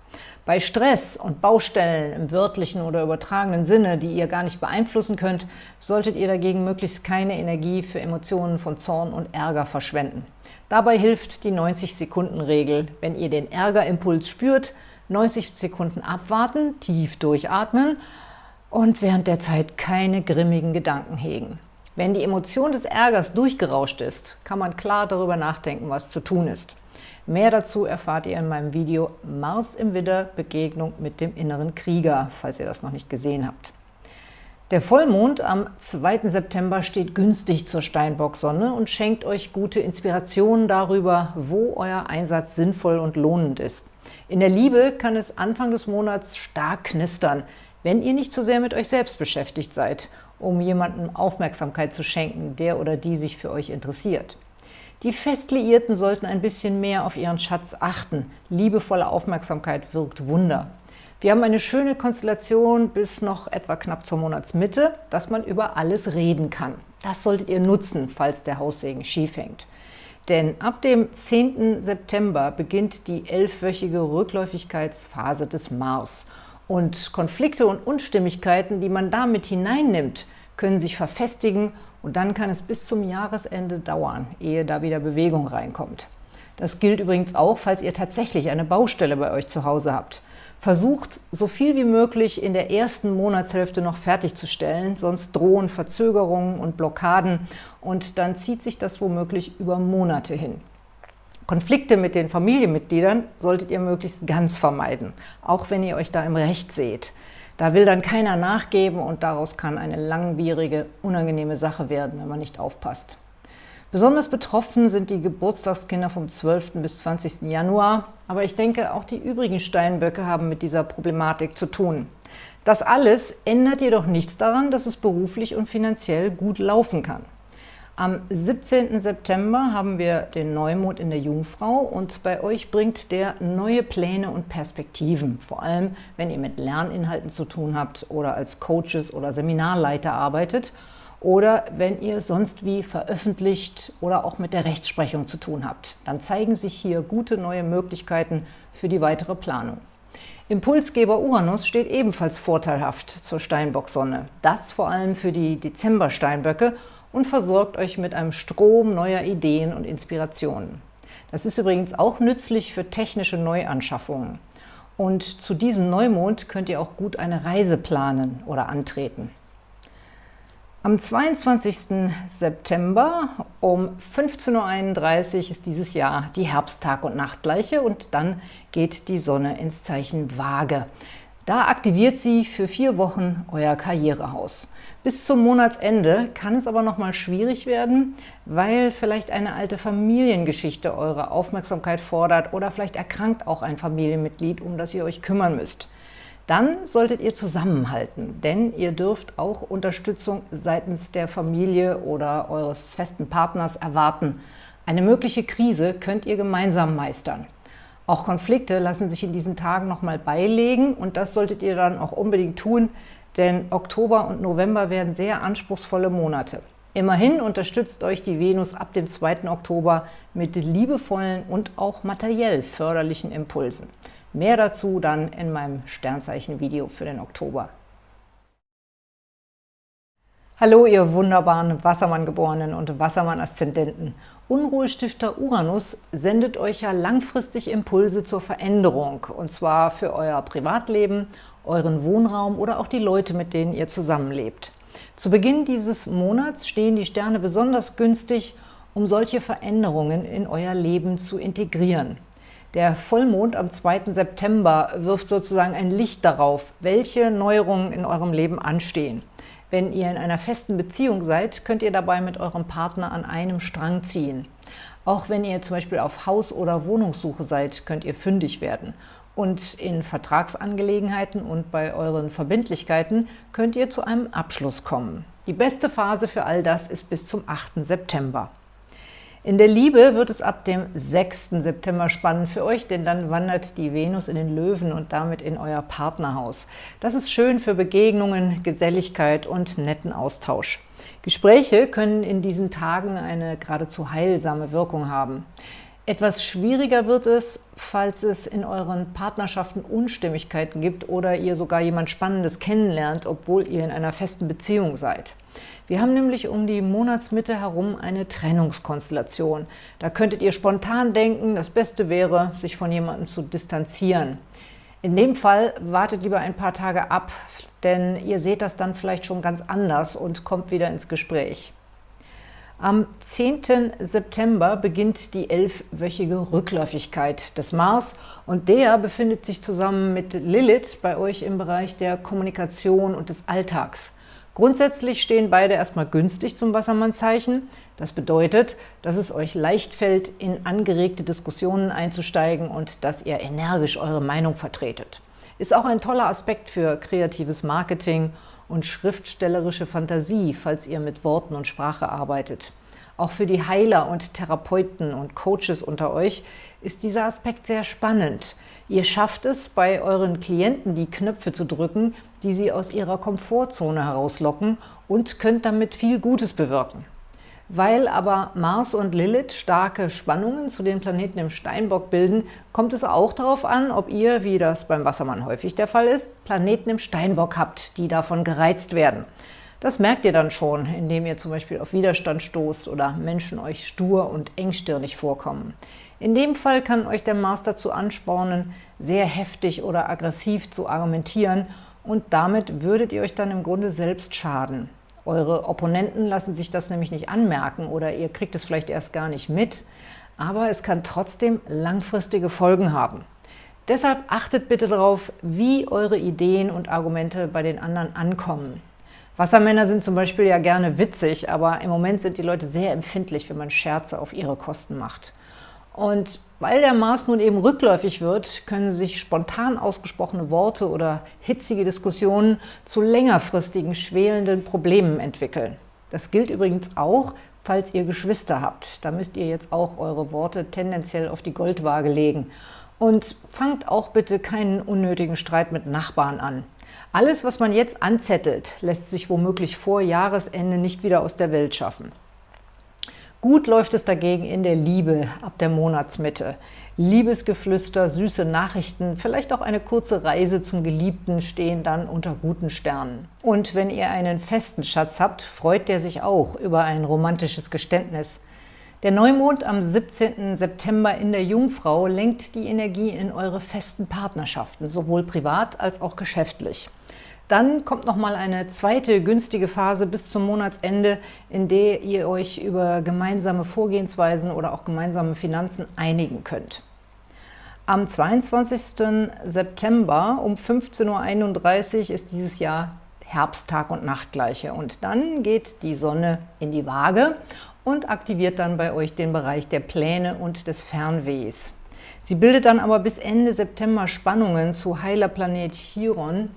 Bei Stress und Baustellen im wörtlichen oder übertragenen Sinne, die ihr gar nicht beeinflussen könnt, solltet ihr dagegen möglichst keine Energie für Emotionen von Zorn und Ärger verschwenden. Dabei hilft die 90-Sekunden-Regel. Wenn ihr den Ärgerimpuls spürt, 90 Sekunden abwarten, tief durchatmen und während der Zeit keine grimmigen Gedanken hegen. Wenn die Emotion des Ärgers durchgerauscht ist, kann man klar darüber nachdenken, was zu tun ist. Mehr dazu erfahrt ihr in meinem Video Mars im Widder – Begegnung mit dem inneren Krieger, falls ihr das noch nicht gesehen habt. Der Vollmond am 2. September steht günstig zur Steinbock-Sonne und schenkt euch gute Inspirationen darüber, wo euer Einsatz sinnvoll und lohnend ist. In der Liebe kann es Anfang des Monats stark knistern, wenn ihr nicht zu so sehr mit euch selbst beschäftigt seid um jemandem Aufmerksamkeit zu schenken, der oder die sich für euch interessiert. Die Festliierten sollten ein bisschen mehr auf ihren Schatz achten. Liebevolle Aufmerksamkeit wirkt Wunder. Wir haben eine schöne Konstellation bis noch etwa knapp zur Monatsmitte, dass man über alles reden kann. Das solltet ihr nutzen, falls der Haussegen schief hängt. Denn ab dem 10. September beginnt die elfwöchige Rückläufigkeitsphase des Mars – und Konflikte und Unstimmigkeiten, die man damit hineinnimmt, können sich verfestigen und dann kann es bis zum Jahresende dauern, ehe da wieder Bewegung reinkommt. Das gilt übrigens auch, falls ihr tatsächlich eine Baustelle bei euch zu Hause habt. Versucht, so viel wie möglich in der ersten Monatshälfte noch fertigzustellen, sonst drohen Verzögerungen und Blockaden und dann zieht sich das womöglich über Monate hin. Konflikte mit den Familienmitgliedern solltet ihr möglichst ganz vermeiden, auch wenn ihr euch da im Recht seht. Da will dann keiner nachgeben und daraus kann eine langwierige, unangenehme Sache werden, wenn man nicht aufpasst. Besonders betroffen sind die Geburtstagskinder vom 12. bis 20. Januar, aber ich denke, auch die übrigen Steinböcke haben mit dieser Problematik zu tun. Das alles ändert jedoch nichts daran, dass es beruflich und finanziell gut laufen kann. Am 17. September haben wir den Neumond in der Jungfrau und bei euch bringt der neue Pläne und Perspektiven, vor allem wenn ihr mit Lerninhalten zu tun habt oder als Coaches oder Seminarleiter arbeitet oder wenn ihr sonst wie veröffentlicht oder auch mit der Rechtsprechung zu tun habt. Dann zeigen sich hier gute neue Möglichkeiten für die weitere Planung. Impulsgeber Uranus steht ebenfalls vorteilhaft zur Steinbock-Sonne. Das vor allem für die Dezember-Steinböcke und versorgt euch mit einem Strom neuer Ideen und Inspirationen. Das ist übrigens auch nützlich für technische Neuanschaffungen. Und zu diesem Neumond könnt ihr auch gut eine Reise planen oder antreten. Am 22. September um 15.31 Uhr ist dieses Jahr die Herbsttag- und Nachtgleiche und dann geht die Sonne ins Zeichen Waage. Da aktiviert sie für vier Wochen euer Karrierehaus. Bis zum Monatsende kann es aber noch mal schwierig werden, weil vielleicht eine alte Familiengeschichte eure Aufmerksamkeit fordert oder vielleicht erkrankt auch ein Familienmitglied, um das ihr euch kümmern müsst. Dann solltet ihr zusammenhalten, denn ihr dürft auch Unterstützung seitens der Familie oder eures festen Partners erwarten. Eine mögliche Krise könnt ihr gemeinsam meistern. Auch Konflikte lassen sich in diesen Tagen nochmal beilegen und das solltet ihr dann auch unbedingt tun, denn Oktober und November werden sehr anspruchsvolle Monate. Immerhin unterstützt euch die Venus ab dem 2. Oktober mit liebevollen und auch materiell förderlichen Impulsen. Mehr dazu dann in meinem Sternzeichen-Video für den Oktober. Hallo, ihr wunderbaren Wassermann-Geborenen und Wassermann-Aszendenten. Unruhestifter Uranus sendet euch ja langfristig Impulse zur Veränderung, und zwar für euer Privatleben, euren Wohnraum oder auch die Leute, mit denen ihr zusammenlebt. Zu Beginn dieses Monats stehen die Sterne besonders günstig, um solche Veränderungen in euer Leben zu integrieren. Der Vollmond am 2. September wirft sozusagen ein Licht darauf, welche Neuerungen in eurem Leben anstehen. Wenn ihr in einer festen Beziehung seid, könnt ihr dabei mit eurem Partner an einem Strang ziehen. Auch wenn ihr zum Beispiel auf Haus- oder Wohnungssuche seid, könnt ihr fündig werden. Und in Vertragsangelegenheiten und bei euren Verbindlichkeiten könnt ihr zu einem Abschluss kommen. Die beste Phase für all das ist bis zum 8. September. In der Liebe wird es ab dem 6. September spannend für euch, denn dann wandert die Venus in den Löwen und damit in euer Partnerhaus. Das ist schön für Begegnungen, Geselligkeit und netten Austausch. Gespräche können in diesen Tagen eine geradezu heilsame Wirkung haben. Etwas schwieriger wird es, falls es in euren Partnerschaften Unstimmigkeiten gibt oder ihr sogar jemand Spannendes kennenlernt, obwohl ihr in einer festen Beziehung seid. Wir haben nämlich um die Monatsmitte herum eine Trennungskonstellation. Da könntet ihr spontan denken, das Beste wäre, sich von jemandem zu distanzieren. In dem Fall wartet lieber ein paar Tage ab, denn ihr seht das dann vielleicht schon ganz anders und kommt wieder ins Gespräch. Am 10. September beginnt die elfwöchige Rückläufigkeit des Mars und der befindet sich zusammen mit Lilith bei euch im Bereich der Kommunikation und des Alltags. Grundsätzlich stehen beide erstmal günstig zum Wassermannzeichen. Das bedeutet, dass es euch leicht fällt, in angeregte Diskussionen einzusteigen und dass ihr energisch eure Meinung vertretet. Ist auch ein toller Aspekt für kreatives Marketing und schriftstellerische Fantasie, falls ihr mit Worten und Sprache arbeitet. Auch für die Heiler und Therapeuten und Coaches unter euch ist dieser Aspekt sehr spannend. Ihr schafft es, bei euren Klienten die Knöpfe zu drücken, die sie aus ihrer Komfortzone herauslocken und könnt damit viel Gutes bewirken. Weil aber Mars und Lilith starke Spannungen zu den Planeten im Steinbock bilden, kommt es auch darauf an, ob ihr, wie das beim Wassermann häufig der Fall ist, Planeten im Steinbock habt, die davon gereizt werden. Das merkt ihr dann schon, indem ihr zum Beispiel auf Widerstand stoßt oder Menschen euch stur und engstirnig vorkommen. In dem Fall kann euch der Mars dazu anspornen, sehr heftig oder aggressiv zu argumentieren und damit würdet ihr euch dann im Grunde selbst schaden. Eure Opponenten lassen sich das nämlich nicht anmerken oder ihr kriegt es vielleicht erst gar nicht mit, aber es kann trotzdem langfristige Folgen haben. Deshalb achtet bitte darauf, wie eure Ideen und Argumente bei den anderen ankommen. Wassermänner sind zum Beispiel ja gerne witzig, aber im Moment sind die Leute sehr empfindlich, wenn man Scherze auf ihre Kosten macht. Und weil der Mars nun eben rückläufig wird, können sich spontan ausgesprochene Worte oder hitzige Diskussionen zu längerfristigen, schwelenden Problemen entwickeln. Das gilt übrigens auch, falls ihr Geschwister habt. Da müsst ihr jetzt auch eure Worte tendenziell auf die Goldwaage legen. Und fangt auch bitte keinen unnötigen Streit mit Nachbarn an. Alles, was man jetzt anzettelt, lässt sich womöglich vor Jahresende nicht wieder aus der Welt schaffen. Gut läuft es dagegen in der Liebe ab der Monatsmitte. Liebesgeflüster, süße Nachrichten, vielleicht auch eine kurze Reise zum Geliebten stehen dann unter guten Sternen. Und wenn ihr einen festen Schatz habt, freut der sich auch über ein romantisches Geständnis. Der Neumond am 17. September in der Jungfrau lenkt die Energie in eure festen Partnerschaften, sowohl privat als auch geschäftlich. Dann kommt nochmal eine zweite günstige Phase bis zum Monatsende, in der ihr euch über gemeinsame Vorgehensweisen oder auch gemeinsame Finanzen einigen könnt. Am 22. September um 15.31 Uhr ist dieses Jahr Herbsttag und Nachtgleiche und dann geht die Sonne in die Waage und aktiviert dann bei euch den Bereich der Pläne und des Fernwehs. Sie bildet dann aber bis Ende September Spannungen zu Heilerplanet Chiron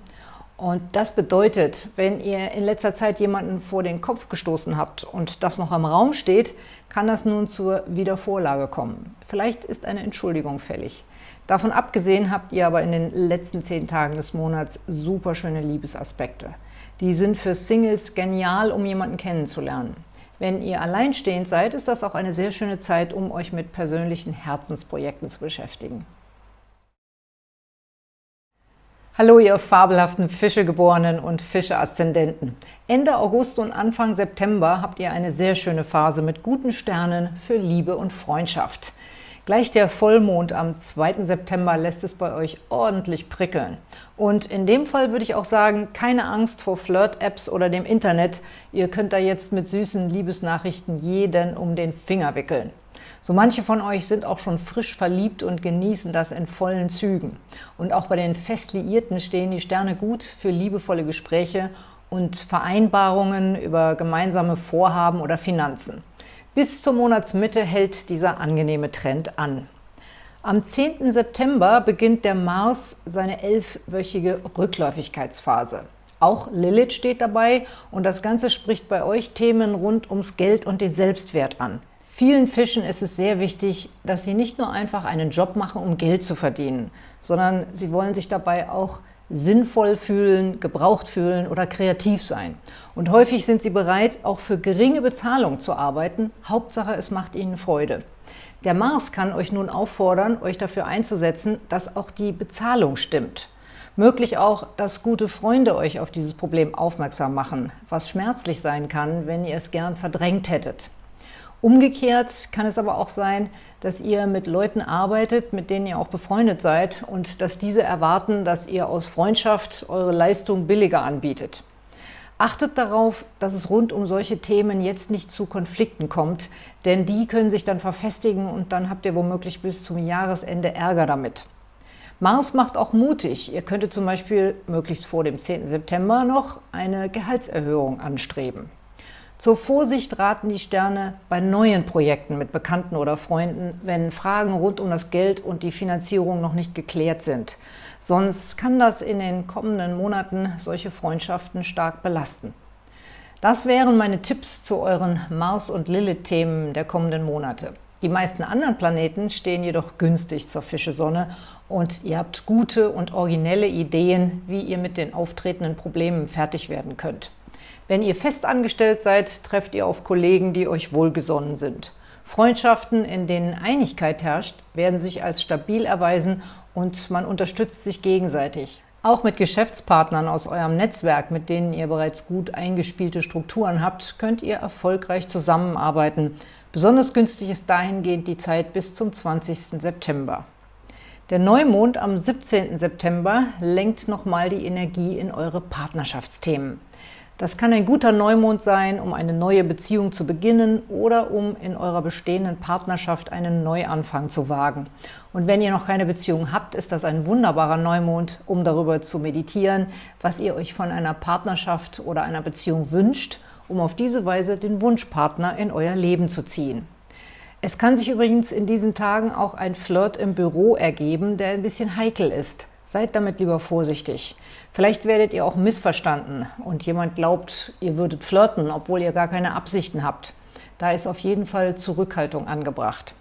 und das bedeutet, wenn ihr in letzter Zeit jemanden vor den Kopf gestoßen habt und das noch im Raum steht, kann das nun zur Wiedervorlage kommen. Vielleicht ist eine Entschuldigung fällig. Davon abgesehen habt ihr aber in den letzten zehn Tagen des Monats super schöne Liebesaspekte. Die sind für Singles genial, um jemanden kennenzulernen. Wenn ihr alleinstehend seid, ist das auch eine sehr schöne Zeit, um euch mit persönlichen Herzensprojekten zu beschäftigen. Hallo ihr fabelhaften Fischegeborenen und Fische-Aszendenten. Ende August und Anfang September habt ihr eine sehr schöne Phase mit guten Sternen für Liebe und Freundschaft. Gleich der Vollmond am 2. September lässt es bei euch ordentlich prickeln. Und in dem Fall würde ich auch sagen, keine Angst vor Flirt-Apps oder dem Internet. Ihr könnt da jetzt mit süßen Liebesnachrichten jeden um den Finger wickeln. So manche von euch sind auch schon frisch verliebt und genießen das in vollen Zügen. Und auch bei den Festliierten stehen die Sterne gut für liebevolle Gespräche und Vereinbarungen über gemeinsame Vorhaben oder Finanzen. Bis zur Monatsmitte hält dieser angenehme Trend an. Am 10. September beginnt der Mars seine elfwöchige Rückläufigkeitsphase. Auch Lilith steht dabei und das Ganze spricht bei euch Themen rund ums Geld und den Selbstwert an. Vielen Fischen ist es sehr wichtig, dass sie nicht nur einfach einen Job machen, um Geld zu verdienen, sondern sie wollen sich dabei auch sinnvoll fühlen, gebraucht fühlen oder kreativ sein. Und häufig sind sie bereit, auch für geringe Bezahlung zu arbeiten. Hauptsache, es macht ihnen Freude. Der Mars kann euch nun auffordern, euch dafür einzusetzen, dass auch die Bezahlung stimmt. Möglich auch, dass gute Freunde euch auf dieses Problem aufmerksam machen, was schmerzlich sein kann, wenn ihr es gern verdrängt hättet. Umgekehrt kann es aber auch sein, dass ihr mit Leuten arbeitet, mit denen ihr auch befreundet seid und dass diese erwarten, dass ihr aus Freundschaft eure Leistung billiger anbietet. Achtet darauf, dass es rund um solche Themen jetzt nicht zu Konflikten kommt, denn die können sich dann verfestigen und dann habt ihr womöglich bis zum Jahresende Ärger damit. Mars macht auch mutig. Ihr könntet zum Beispiel möglichst vor dem 10. September noch eine Gehaltserhöhung anstreben. Zur Vorsicht raten die Sterne bei neuen Projekten mit Bekannten oder Freunden, wenn Fragen rund um das Geld und die Finanzierung noch nicht geklärt sind. Sonst kann das in den kommenden Monaten solche Freundschaften stark belasten. Das wären meine Tipps zu euren Mars- und Lilith-Themen der kommenden Monate. Die meisten anderen Planeten stehen jedoch günstig zur Fische-Sonne und ihr habt gute und originelle Ideen, wie ihr mit den auftretenden Problemen fertig werden könnt. Wenn ihr fest angestellt seid, trefft ihr auf Kollegen, die euch wohlgesonnen sind. Freundschaften, in denen Einigkeit herrscht, werden sich als stabil erweisen und man unterstützt sich gegenseitig. Auch mit Geschäftspartnern aus eurem Netzwerk, mit denen ihr bereits gut eingespielte Strukturen habt, könnt ihr erfolgreich zusammenarbeiten. Besonders günstig ist dahingehend die Zeit bis zum 20. September. Der Neumond am 17. September lenkt nochmal die Energie in eure Partnerschaftsthemen. Das kann ein guter Neumond sein, um eine neue Beziehung zu beginnen oder um in eurer bestehenden Partnerschaft einen Neuanfang zu wagen. Und wenn ihr noch keine Beziehung habt, ist das ein wunderbarer Neumond, um darüber zu meditieren, was ihr euch von einer Partnerschaft oder einer Beziehung wünscht, um auf diese Weise den Wunschpartner in euer Leben zu ziehen. Es kann sich übrigens in diesen Tagen auch ein Flirt im Büro ergeben, der ein bisschen heikel ist. Seid damit lieber vorsichtig. Vielleicht werdet ihr auch missverstanden und jemand glaubt, ihr würdet flirten, obwohl ihr gar keine Absichten habt. Da ist auf jeden Fall Zurückhaltung angebracht.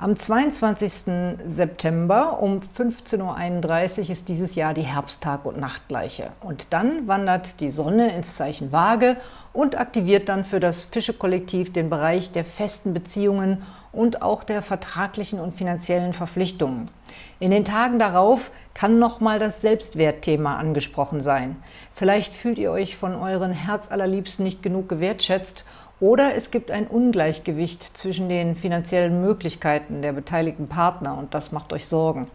Am 22. September um 15.31 Uhr ist dieses Jahr die Herbsttag- und Nachtgleiche. Und dann wandert die Sonne ins Zeichen Waage und aktiviert dann für das Fische-Kollektiv den Bereich der festen Beziehungen und auch der vertraglichen und finanziellen Verpflichtungen. In den Tagen darauf kann nochmal das Selbstwertthema angesprochen sein. Vielleicht fühlt ihr euch von euren Herzallerliebsten nicht genug gewertschätzt oder es gibt ein Ungleichgewicht zwischen den finanziellen Möglichkeiten der beteiligten Partner und das macht euch Sorgen.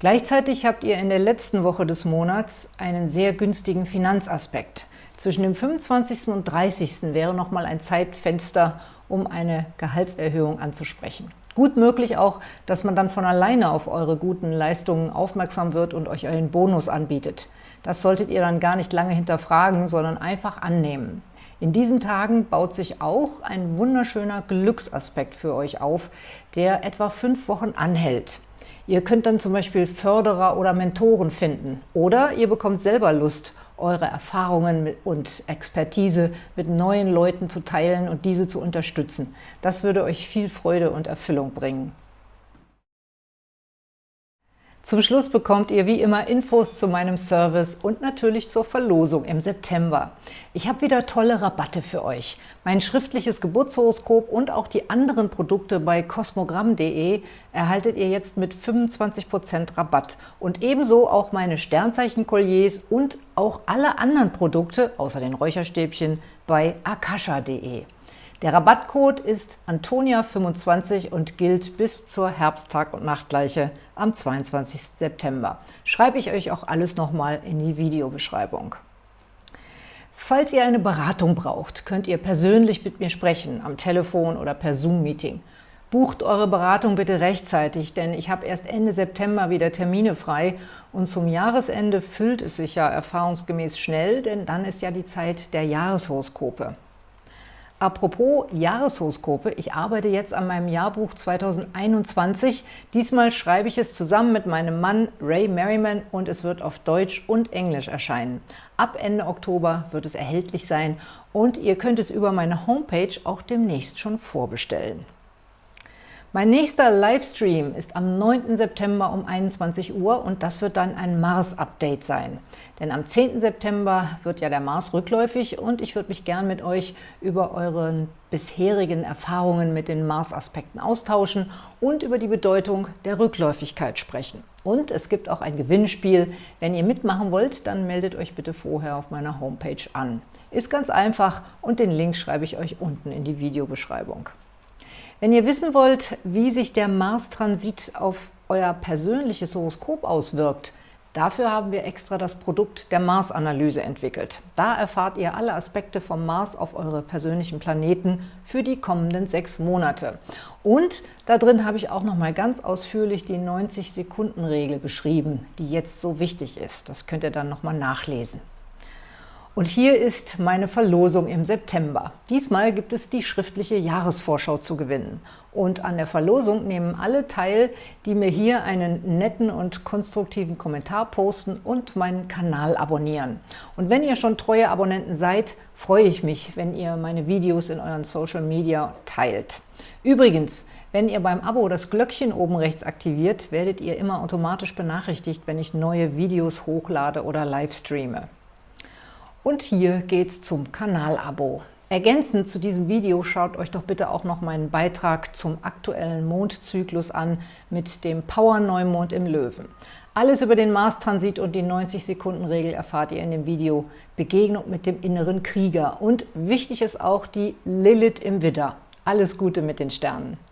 Gleichzeitig habt ihr in der letzten Woche des Monats einen sehr günstigen Finanzaspekt. Zwischen dem 25. und 30. wäre nochmal ein Zeitfenster, um eine Gehaltserhöhung anzusprechen. Gut möglich auch, dass man dann von alleine auf eure guten Leistungen aufmerksam wird und euch einen Bonus anbietet. Das solltet ihr dann gar nicht lange hinterfragen, sondern einfach annehmen. In diesen Tagen baut sich auch ein wunderschöner Glücksaspekt für euch auf, der etwa fünf Wochen anhält. Ihr könnt dann zum Beispiel Förderer oder Mentoren finden oder ihr bekommt selber Lust, eure Erfahrungen und Expertise mit neuen Leuten zu teilen und diese zu unterstützen. Das würde euch viel Freude und Erfüllung bringen. Zum Schluss bekommt ihr wie immer Infos zu meinem Service und natürlich zur Verlosung im September. Ich habe wieder tolle Rabatte für euch. Mein schriftliches Geburtshoroskop und auch die anderen Produkte bei kosmogramm.de erhaltet ihr jetzt mit 25% Rabatt und ebenso auch meine Sternzeichen-Kolliers und auch alle anderen Produkte, außer den Räucherstäbchen, bei akasha.de. Der Rabattcode ist Antonia25 und gilt bis zur Herbsttag- und Nachtgleiche am 22. September. Schreibe ich euch auch alles nochmal in die Videobeschreibung. Falls ihr eine Beratung braucht, könnt ihr persönlich mit mir sprechen, am Telefon oder per Zoom-Meeting. Bucht eure Beratung bitte rechtzeitig, denn ich habe erst Ende September wieder Termine frei und zum Jahresende füllt es sich ja erfahrungsgemäß schnell, denn dann ist ja die Zeit der Jahreshoroskope. Apropos Jahreshoroskope, ich arbeite jetzt an meinem Jahrbuch 2021. Diesmal schreibe ich es zusammen mit meinem Mann Ray Merriman und es wird auf Deutsch und Englisch erscheinen. Ab Ende Oktober wird es erhältlich sein und ihr könnt es über meine Homepage auch demnächst schon vorbestellen. Mein nächster Livestream ist am 9. September um 21 Uhr und das wird dann ein Mars-Update sein. Denn am 10. September wird ja der Mars rückläufig und ich würde mich gern mit euch über eure bisherigen Erfahrungen mit den Mars-Aspekten austauschen und über die Bedeutung der Rückläufigkeit sprechen. Und es gibt auch ein Gewinnspiel. Wenn ihr mitmachen wollt, dann meldet euch bitte vorher auf meiner Homepage an. Ist ganz einfach und den Link schreibe ich euch unten in die Videobeschreibung. Wenn ihr wissen wollt, wie sich der Mars-Transit auf euer persönliches Horoskop auswirkt, dafür haben wir extra das Produkt der Mars-Analyse entwickelt. Da erfahrt ihr alle Aspekte vom Mars auf eure persönlichen Planeten für die kommenden sechs Monate. Und da drin habe ich auch noch mal ganz ausführlich die 90-Sekunden-Regel beschrieben, die jetzt so wichtig ist. Das könnt ihr dann noch mal nachlesen. Und hier ist meine Verlosung im September. Diesmal gibt es die schriftliche Jahresvorschau zu gewinnen. Und an der Verlosung nehmen alle teil, die mir hier einen netten und konstruktiven Kommentar posten und meinen Kanal abonnieren. Und wenn ihr schon treue Abonnenten seid, freue ich mich, wenn ihr meine Videos in euren Social Media teilt. Übrigens, wenn ihr beim Abo das Glöckchen oben rechts aktiviert, werdet ihr immer automatisch benachrichtigt, wenn ich neue Videos hochlade oder live streame. Und hier geht's zum Kanalabo. Ergänzend zu diesem Video schaut euch doch bitte auch noch meinen Beitrag zum aktuellen Mondzyklus an mit dem Power-Neumond im Löwen. Alles über den Mars-Transit und die 90-Sekunden-Regel erfahrt ihr in dem Video Begegnung mit dem inneren Krieger. Und wichtig ist auch die Lilith im Widder. Alles Gute mit den Sternen!